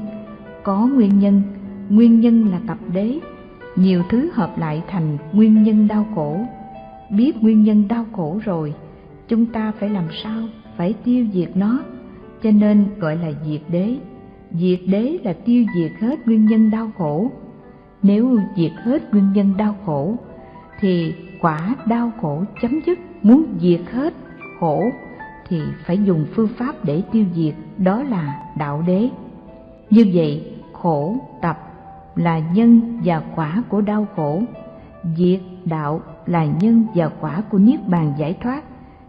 Có nguyên nhân. Nguyên nhân là tập đế nhiều thứ hợp lại thành nguyên nhân đau khổ. Biết nguyên nhân đau khổ rồi, chúng ta phải làm sao phải tiêu diệt nó? Cho nên gọi là diệt đế. Diệt đế là tiêu diệt hết nguyên nhân đau khổ. Nếu diệt hết nguyên nhân đau khổ, thì quả đau khổ chấm dứt. Muốn diệt hết khổ, thì phải dùng phương pháp để tiêu diệt, đó là đạo đế. Như vậy, khổ, tập là nhân và quả của đau khổ. Diệt đạo là nhân và quả của niết bàn giải thoát.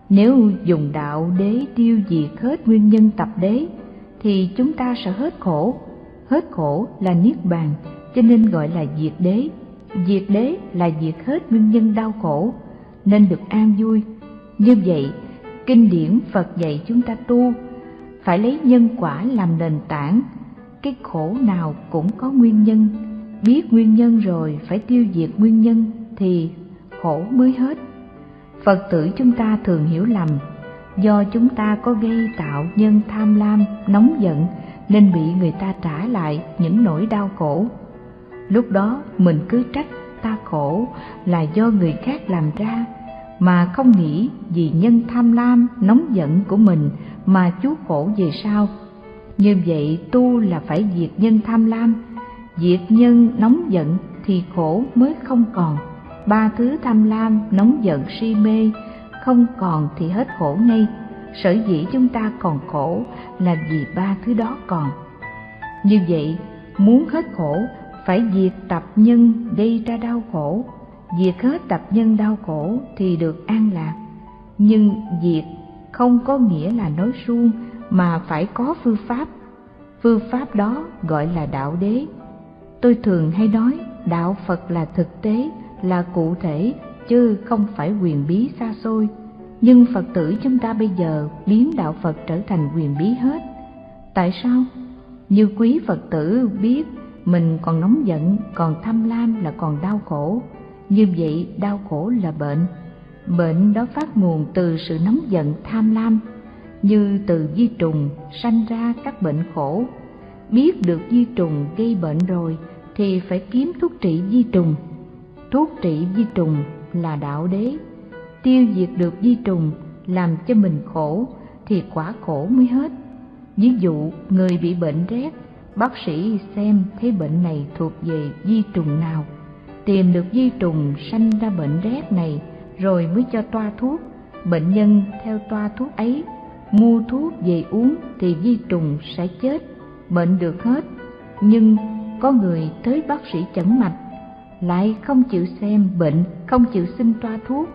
Nếu dùng đạo đế tiêu diệt hết nguyên nhân tập đế, thì chúng ta sẽ hết khổ. Hết khổ là niết bàn, cho nên gọi là diệt đế. Diệt đế là diệt hết nguyên nhân đau khổ, nên được an vui. Như vậy, kinh điển phật dạy chúng ta tu, phải lấy nhân quả làm nền tảng cái khổ nào cũng có nguyên nhân. Biết nguyên nhân rồi phải tiêu diệt nguyên nhân thì khổ mới hết. Phật tử chúng ta thường hiểu lầm, do chúng ta có gây tạo nhân tham lam, nóng giận nên bị người ta trả lại những nỗi đau khổ. Lúc đó mình cứ trách ta khổ là do người khác làm ra, mà không nghĩ vì nhân tham lam, nóng giận của mình mà chú khổ về sau như vậy tu là phải diệt nhân tham lam. Diệt nhân nóng giận thì khổ mới không còn. Ba thứ tham lam, nóng giận, si mê không còn thì hết khổ ngay. Sở dĩ chúng ta còn khổ là vì ba thứ đó còn. Như vậy, muốn hết khổ, phải diệt tập nhân gây ra đau khổ. Diệt hết tập nhân đau khổ thì được an lạc. Nhưng diệt không có nghĩa là nói suông mà phải có phương pháp. Phương pháp đó gọi là đạo đế. Tôi thường hay nói đạo phật là thực tế, là cụ thể, chứ không phải quyền bí xa xôi. Nhưng phật tử chúng ta bây giờ biến đạo phật trở thành quyền bí hết. Tại sao? Như quý phật tử biết, mình còn nóng giận, còn tham lam là còn đau khổ. Như vậy đau khổ là bệnh. Bệnh đó phát nguồn từ sự nóng giận, tham lam như từ di trùng sanh ra các bệnh khổ. Biết được di trùng gây bệnh rồi thì phải kiếm thuốc trị di trùng. Thuốc trị di trùng là đạo đế. Tiêu diệt được di trùng làm cho mình khổ thì quả khổ mới hết. Ví dụ, người bị bệnh rét, bác sĩ xem thấy bệnh này thuộc về di trùng nào. Tìm được di trùng sanh ra bệnh rét này rồi mới cho toa thuốc. Bệnh nhân theo toa thuốc ấy mua thuốc về uống thì vi trùng sẽ chết, bệnh được hết. Nhưng có người tới bác sĩ chẩn mạch, lại không chịu xem bệnh, không chịu xin toa thuốc,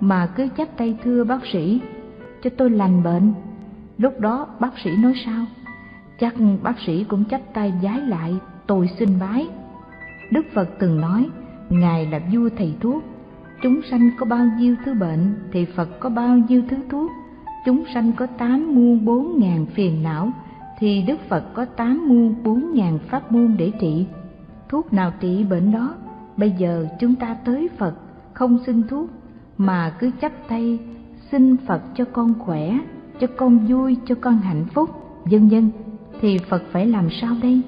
mà cứ chắp tay thưa bác sĩ, cho tôi lành bệnh. Lúc đó bác sĩ nói sao? Chắc bác sĩ cũng chắp tay giái lại, tôi xin bái. Đức phật từng nói, ngài là vua thầy thuốc, chúng sanh có bao nhiêu thứ bệnh thì phật có bao nhiêu thứ thuốc chúng sanh có tám muôn bốn ngàn phiền não, thì đức phật có tám muôn bốn ngàn pháp môn để trị. Thuốc nào trị bệnh đó, bây giờ chúng ta tới phật, không xin thuốc, mà cứ chắp tay xin phật cho con khỏe, cho con vui, cho con hạnh phúc. Vân vân, thì phật phải làm sao đây?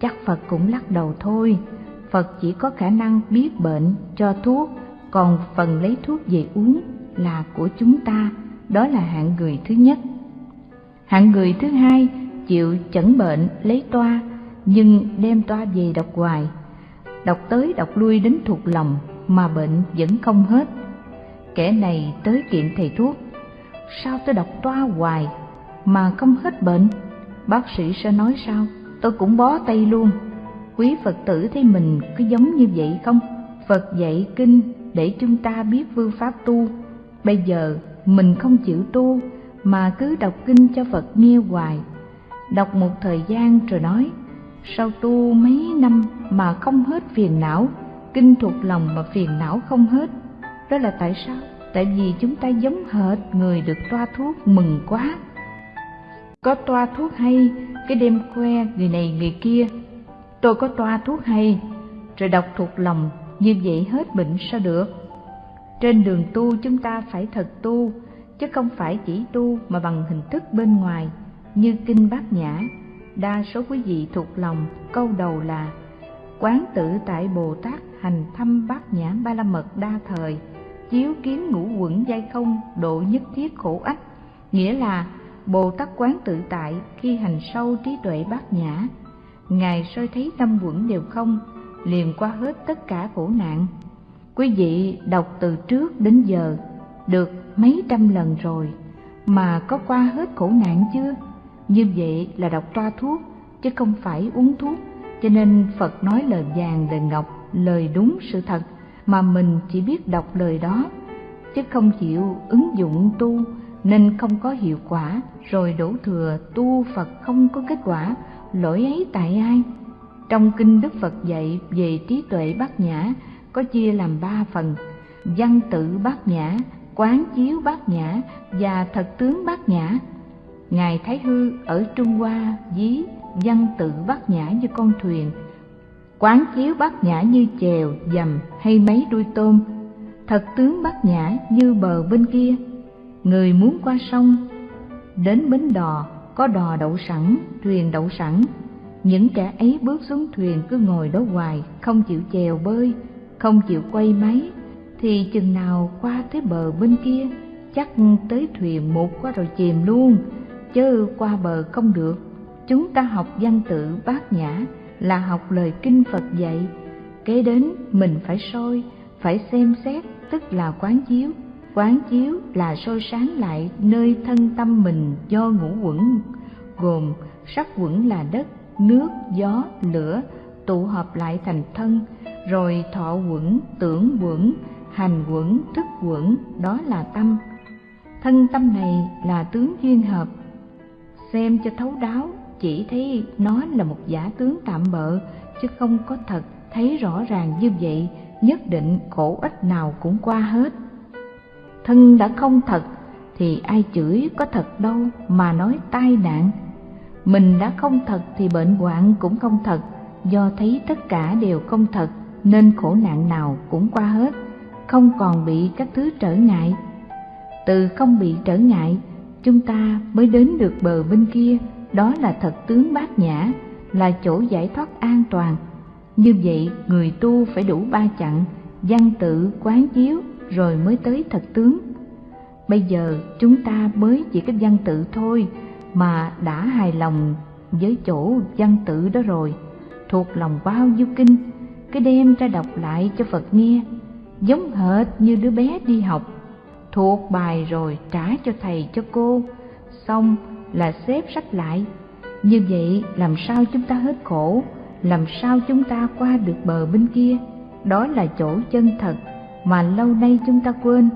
Chắc phật cũng lắc đầu thôi. Phật chỉ có khả năng biết bệnh cho thuốc, còn phần lấy thuốc về uống là của chúng ta đó là hạng người thứ nhất. Hạng người thứ hai chịu chẩn bệnh lấy toa, nhưng đem toa về đọc hoài. Đọc tới đọc lui đến thuộc lòng mà bệnh vẫn không hết. Kẻ này tới kiện thầy thuốc. Sao tôi đọc toa hoài mà không hết bệnh? Bác sĩ sẽ nói sao? Tôi cũng bó tay luôn. Quý phật tử thấy mình có giống như vậy không? Phật dạy kinh để chúng ta biết phương pháp tu. Bây giờ mình không chịu tu, mà cứ đọc kinh cho phật nghe hoài. Đọc một thời gian rồi nói sau tu mấy năm mà không hết phiền não? Kinh thuộc lòng mà phiền não không hết. Đó là tại sao? Tại vì chúng ta giống hệt người được toa thuốc mừng quá. Có toa thuốc hay, cái đêm khoe người này người kia. Tôi có toa thuốc hay, rồi đọc thuộc lòng, như vậy hết bệnh sao được? Trên đường tu chúng ta phải thật tu, chứ không phải chỉ tu mà bằng hình thức bên ngoài, như kinh bát nhã. Đa số quý vị thuộc lòng, câu đầu là, quán tự tại bồ tát hành thâm bát nhã ba la mật đa thời, chiếu kiến ngũ quẩn dây không, độ nhất thiết khổ ách. Nghĩa là, bồ tát quán tự tại khi hành sâu trí tuệ bát nhã. Ngài soi thấy năm quẩn đều không, liền qua hết tất cả khổ nạn quý vị đọc từ trước đến giờ, được mấy trăm lần rồi, mà có qua hết khổ nạn chưa? Như vậy là đọc toa thuốc, chứ không phải uống thuốc. Cho nên phật nói lời vàng lời ngọc, lời đúng sự thật, mà mình chỉ biết đọc lời đó. Chứ không chịu ứng dụng tu, nên không có hiệu quả, rồi đổ thừa tu phật không có kết quả, lỗi ấy tại ai? Trong kinh đức phật dạy về trí tuệ bát nhã có chia làm ba phần. Văn tự bát nhã, quán chiếu bát nhã và thật tướng bát nhã. Ngài thái hư ở trung hoa ví văn tự bát nhã như con thuyền. Quán chiếu bát nhã như chèo, dầm hay mấy đuôi tôm. Thật tướng bát nhã như bờ bên kia. Người muốn qua sông, đến bến đò, có đò đậu sẵn, thuyền đậu sẵn. Những kẻ ấy bước xuống thuyền cứ ngồi đó hoài, không chịu chèo bơi không chịu quay máy, thì chừng nào qua tới bờ bên kia, chắc tới thuyền một qua rồi chìm luôn. Chứ qua bờ không được. Chúng ta học văn tự bát nhã là học lời kinh phật dạy. Kế đến mình phải soi, phải xem xét, tức là quán chiếu. Quán chiếu là soi sáng lại nơi thân tâm mình do ngũ quẩn, gồm sắc quẩn là đất, nước, gió, lửa, tụ hợp lại thành thân rồi thọ quẩn, tưởng quẩn, hành quẩn, thức quẩn, đó là tâm. Thân tâm này là tướng duyên hợp. Xem cho thấu đáo, chỉ thấy nó là một giả tướng tạm bợ, chứ không có thật thấy rõ ràng như vậy, nhất định khổ ích nào cũng qua hết. Thân đã không thật, thì ai chửi có thật đâu mà nói tai nạn. Mình đã không thật thì bệnh hoạn cũng không thật, do thấy tất cả đều không thật nên khổ nạn nào cũng qua hết, không còn bị các thứ trở ngại. Từ không bị trở ngại, chúng ta mới đến được bờ bên kia, đó là thật tướng bát nhã, là chỗ giải thoát an toàn. Như vậy, người tu phải đủ ba chặng, văn tự, quán chiếu, rồi mới tới thật tướng. Bây giờ, chúng ta mới chỉ cái văn tự thôi, mà đã hài lòng với chỗ văn tự đó rồi. Thuộc lòng bao nhiêu kinh cứ đem ra đọc lại cho phật nghe, giống hệt như đứa bé đi học. Thuộc bài rồi trả cho thầy cho cô, xong là xếp sách lại. Như vậy làm sao chúng ta hết khổ, làm sao chúng ta qua được bờ bên kia? Đó là chỗ chân thật mà lâu nay chúng ta quên.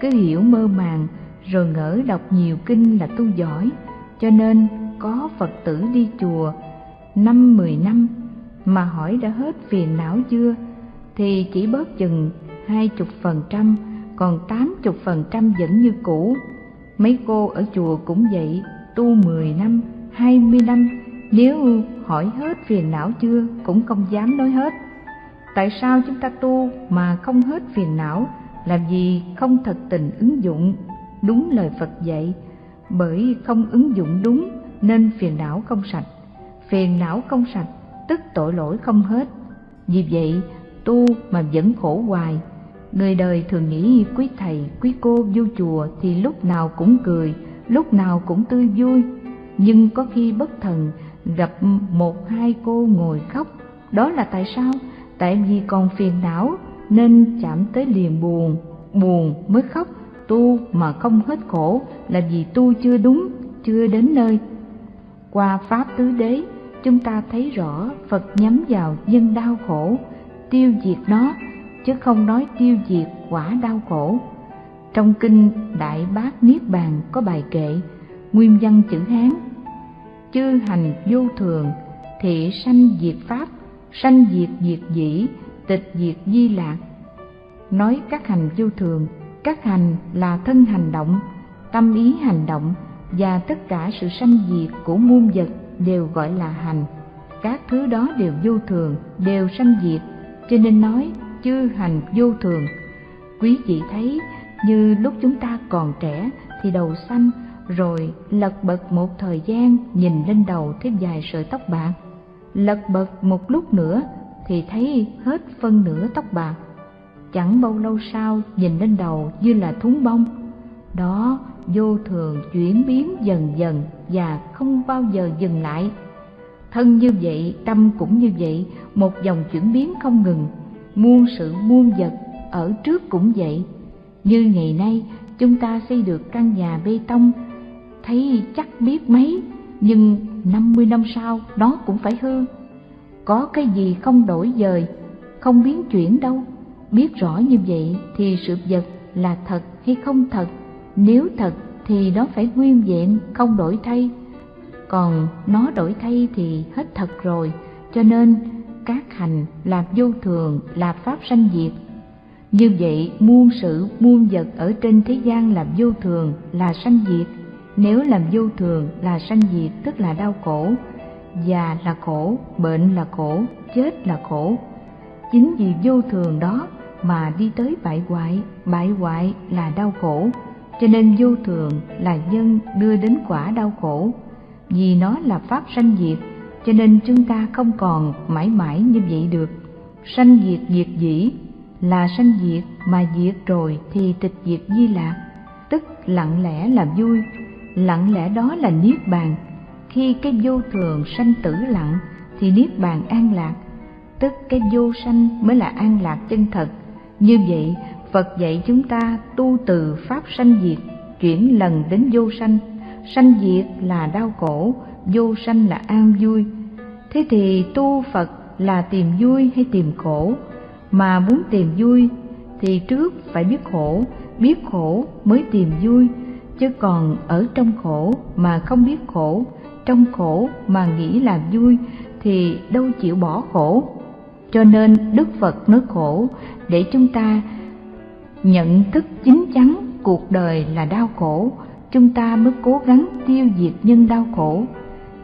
Cứ hiểu mơ màng, rồi ngỡ đọc nhiều kinh là tu giỏi, cho nên có phật tử đi chùa năm mười năm mà hỏi đã hết phiền não chưa thì chỉ bớt chừng hai chục phần trăm, còn tám chục phần trăm vẫn như cũ. Mấy cô ở chùa cũng vậy, tu mười năm, hai mươi năm, nếu hỏi hết phiền não chưa cũng không dám nói hết. Tại sao chúng ta tu mà không hết phiền não? Làm gì không thật tình ứng dụng. Đúng lời phật dạy, bởi không ứng dụng đúng nên phiền não không sạch. Phiền não không sạch tức tội lỗi không hết. Vì vậy, tu mà vẫn khổ hoài. Người đời thường nghĩ quý thầy, quý cô vô chùa thì lúc nào cũng cười, lúc nào cũng tươi vui. Nhưng có khi bất thần gặp một hai cô ngồi khóc. Đó là tại sao? Tại vì còn phiền não nên chạm tới liền buồn. Buồn mới khóc, tu mà không hết khổ là vì tu chưa đúng, chưa đến nơi. Qua pháp tứ đế chúng ta thấy rõ phật nhắm vào nhân đau khổ, tiêu diệt nó, chứ không nói tiêu diệt quả đau khổ. Trong kinh đại bát niết bàn có bài kệ, nguyên văn chữ hán, chư hành vô thường, thị sanh diệt pháp, sanh diệt diệt dĩ, tịch diệt di lạc. Nói các hành vô thường, các hành là thân hành động, tâm ý hành động và tất cả sự sanh diệt của muôn vật đều gọi là hành. Các thứ đó đều vô thường, đều sanh diệt. Cho nên nói, chư hành vô thường. Quý vị thấy, như lúc chúng ta còn trẻ thì đầu xanh rồi lật bật một thời gian nhìn lên đầu thêm vài sợi tóc bạc. Lật bật một lúc nữa thì thấy hết phân nửa tóc bạc. Chẳng bao lâu sau nhìn lên đầu như là thúng bông. Đó vô thường chuyển biến dần dần và không bao giờ dừng lại. Thân như vậy, tâm cũng như vậy, một dòng chuyển biến không ngừng. Muôn sự muôn vật ở trước cũng vậy. Như ngày nay, chúng ta xây được căn nhà bê tông, thấy chắc biết mấy, nhưng năm mươi năm sau nó cũng phải hư. Có cái gì không đổi dời, không biến chuyển đâu. Biết rõ như vậy thì sự vật là thật hay không thật? Nếu thật thì nó phải nguyên vẹn, không đổi thay. Còn nó đổi thay thì hết thật rồi. Cho nên, các hành là vô thường, là pháp sanh diệt. Như vậy, muôn sự, muôn vật ở trên thế gian là vô thường, là sanh diệt. Nếu làm vô thường là sanh diệt, tức là đau khổ. Già là khổ, bệnh là khổ, chết là khổ. Chính vì vô thường đó mà đi tới bại hoại bại hoại là đau khổ cho nên vô thường là nhân đưa đến quả đau khổ. Vì nó là pháp sanh diệt, cho nên chúng ta không còn mãi mãi như vậy được. Sanh diệt diệt dĩ, là sanh diệt mà diệt rồi thì tịch diệt di lạc. Tức lặng lẽ là vui, lặng lẽ đó là niết bàn. Khi cái vô thường sanh tử lặng thì niết bàn an lạc. Tức cái vô sanh mới là an lạc chân thật. Như vậy phật dạy chúng ta tu từ pháp sanh diệt, chuyển lần đến vô sanh. Sanh diệt là đau khổ, vô sanh là an vui. Thế thì tu phật là tìm vui hay tìm khổ? Mà muốn tìm vui thì trước phải biết khổ biết khổ mới tìm vui. Chứ còn ở trong khổ mà không biết khổ, trong khổ mà nghĩ là vui thì đâu chịu bỏ khổ. Cho nên đức phật nói khổ để chúng ta nhận thức chính chắn cuộc đời là đau khổ, chúng ta mới cố gắng tiêu diệt nhân đau khổ.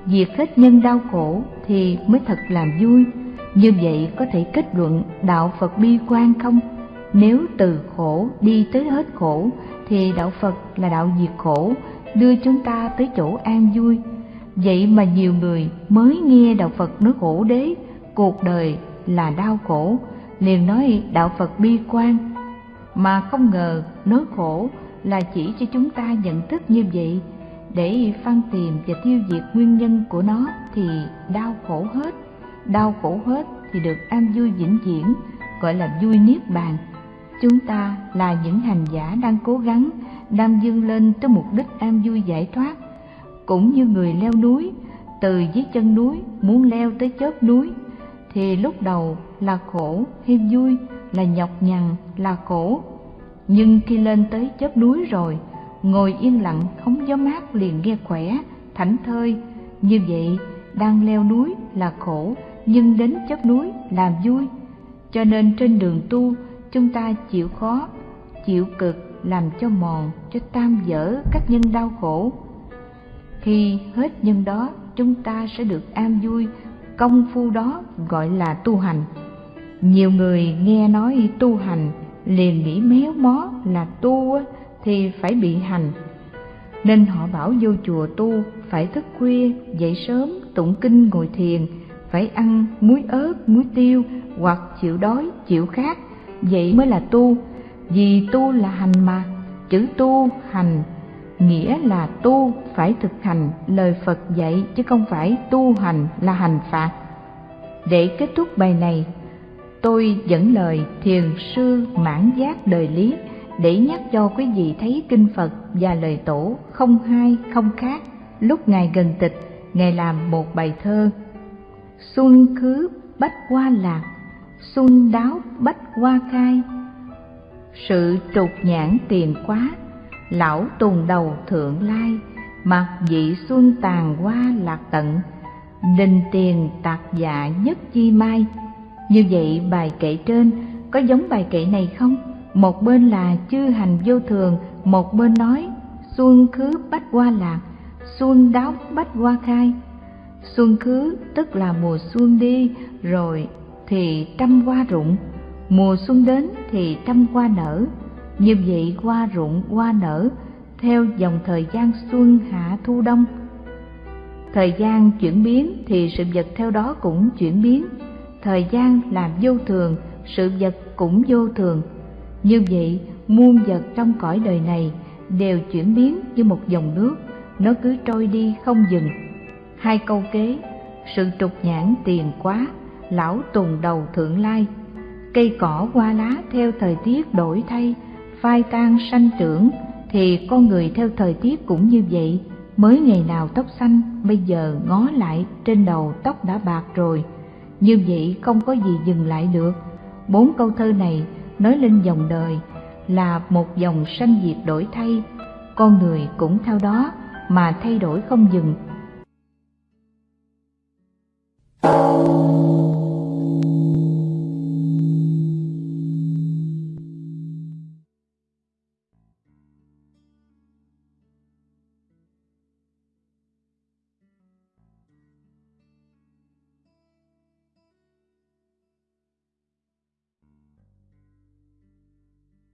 Diệt hết nhân đau khổ thì mới thật làm vui. Như vậy có thể kết luận đạo phật bi quan không? Nếu từ khổ đi tới hết khổ, thì đạo phật là đạo diệt khổ, đưa chúng ta tới chỗ an vui. Vậy mà nhiều người mới nghe đạo phật nói khổ đế, cuộc đời là đau khổ. Liền nói đạo phật bi quan mà không ngờ nỗi khổ là chỉ cho chúng ta nhận thức như vậy. Để phân tìm và tiêu diệt nguyên nhân của nó thì đau khổ hết. Đau khổ hết thì được an vui vĩnh viễn, gọi là vui niết bàn. Chúng ta là những hành giả đang cố gắng, đang dâng lên tới mục đích an vui giải thoát. Cũng như người leo núi, từ dưới chân núi muốn leo tới chớp núi, thì lúc đầu là khổ hay vui là nhọc nhằn, là khổ. Nhưng khi lên tới chớp núi rồi, ngồi yên lặng không gió mát liền nghe khỏe, thảnh thơi. Như vậy, đang leo núi là khổ, nhưng đến chóp núi là vui. Cho nên trên đường tu, chúng ta chịu khó, chịu cực làm cho mòn, cho tam dở các nhân đau khổ. Khi hết nhân đó, chúng ta sẽ được an vui. Công phu đó gọi là tu hành nhiều người nghe nói tu hành, liền nghĩ méo mó là tu thì phải bị hành. Nên họ bảo vô chùa tu phải thức khuya, dậy sớm, tụng kinh, ngồi thiền, phải ăn muối ớt, muối tiêu hoặc chịu đói, chịu khát. Vậy mới là tu. Vì tu là hành mà, chữ tu hành nghĩa là tu phải thực hành lời phật dạy chứ không phải tu hành là hành phạt. Để kết thúc bài này tôi dẫn lời thiền sư mãn giác đời lý để nhắc cho quý vị thấy kinh phật và lời tổ không hai, không khác. Lúc ngài gần tịch, ngài làm một bài thơ. Xuân khứ bách hoa lạc, xuân đáo bách hoa khai. Sự trục nhãn tiền quá, lão tùng đầu thượng lai. Mặc dị xuân tàn hoa lạc tận đình tiền tạc dạ nhất chi mai như vậy bài kệ trên có giống bài kệ này không? Một bên là chư hành vô thường, một bên nói, xuân khứ bách hoa lạc, xuân đáo bách hoa khai. Xuân khứ tức là mùa xuân đi, rồi thì trăm hoa rụng. Mùa xuân đến thì trăm hoa nở. Như vậy hoa rụng, hoa nở, theo dòng thời gian xuân hạ thu đông. Thời gian chuyển biến thì sự vật theo đó cũng chuyển biến thời gian là vô thường, sự vật cũng vô thường. Như vậy, muôn vật trong cõi đời này đều chuyển biến như một dòng nước, nó cứ trôi đi không dừng. Hai câu kế, sự trục nhãn tiền quá, lão tùng đầu thượng lai. Cây cỏ qua lá theo thời tiết đổi thay, phai tan sanh trưởng, thì con người theo thời tiết cũng như vậy. Mới ngày nào tóc xanh, bây giờ ngó lại trên đầu tóc đã bạc rồi. Như vậy không có gì dừng lại được. Bốn câu thơ này nói lên dòng đời là một dòng sanh diệt đổi thay, con người cũng theo đó mà thay đổi không dừng.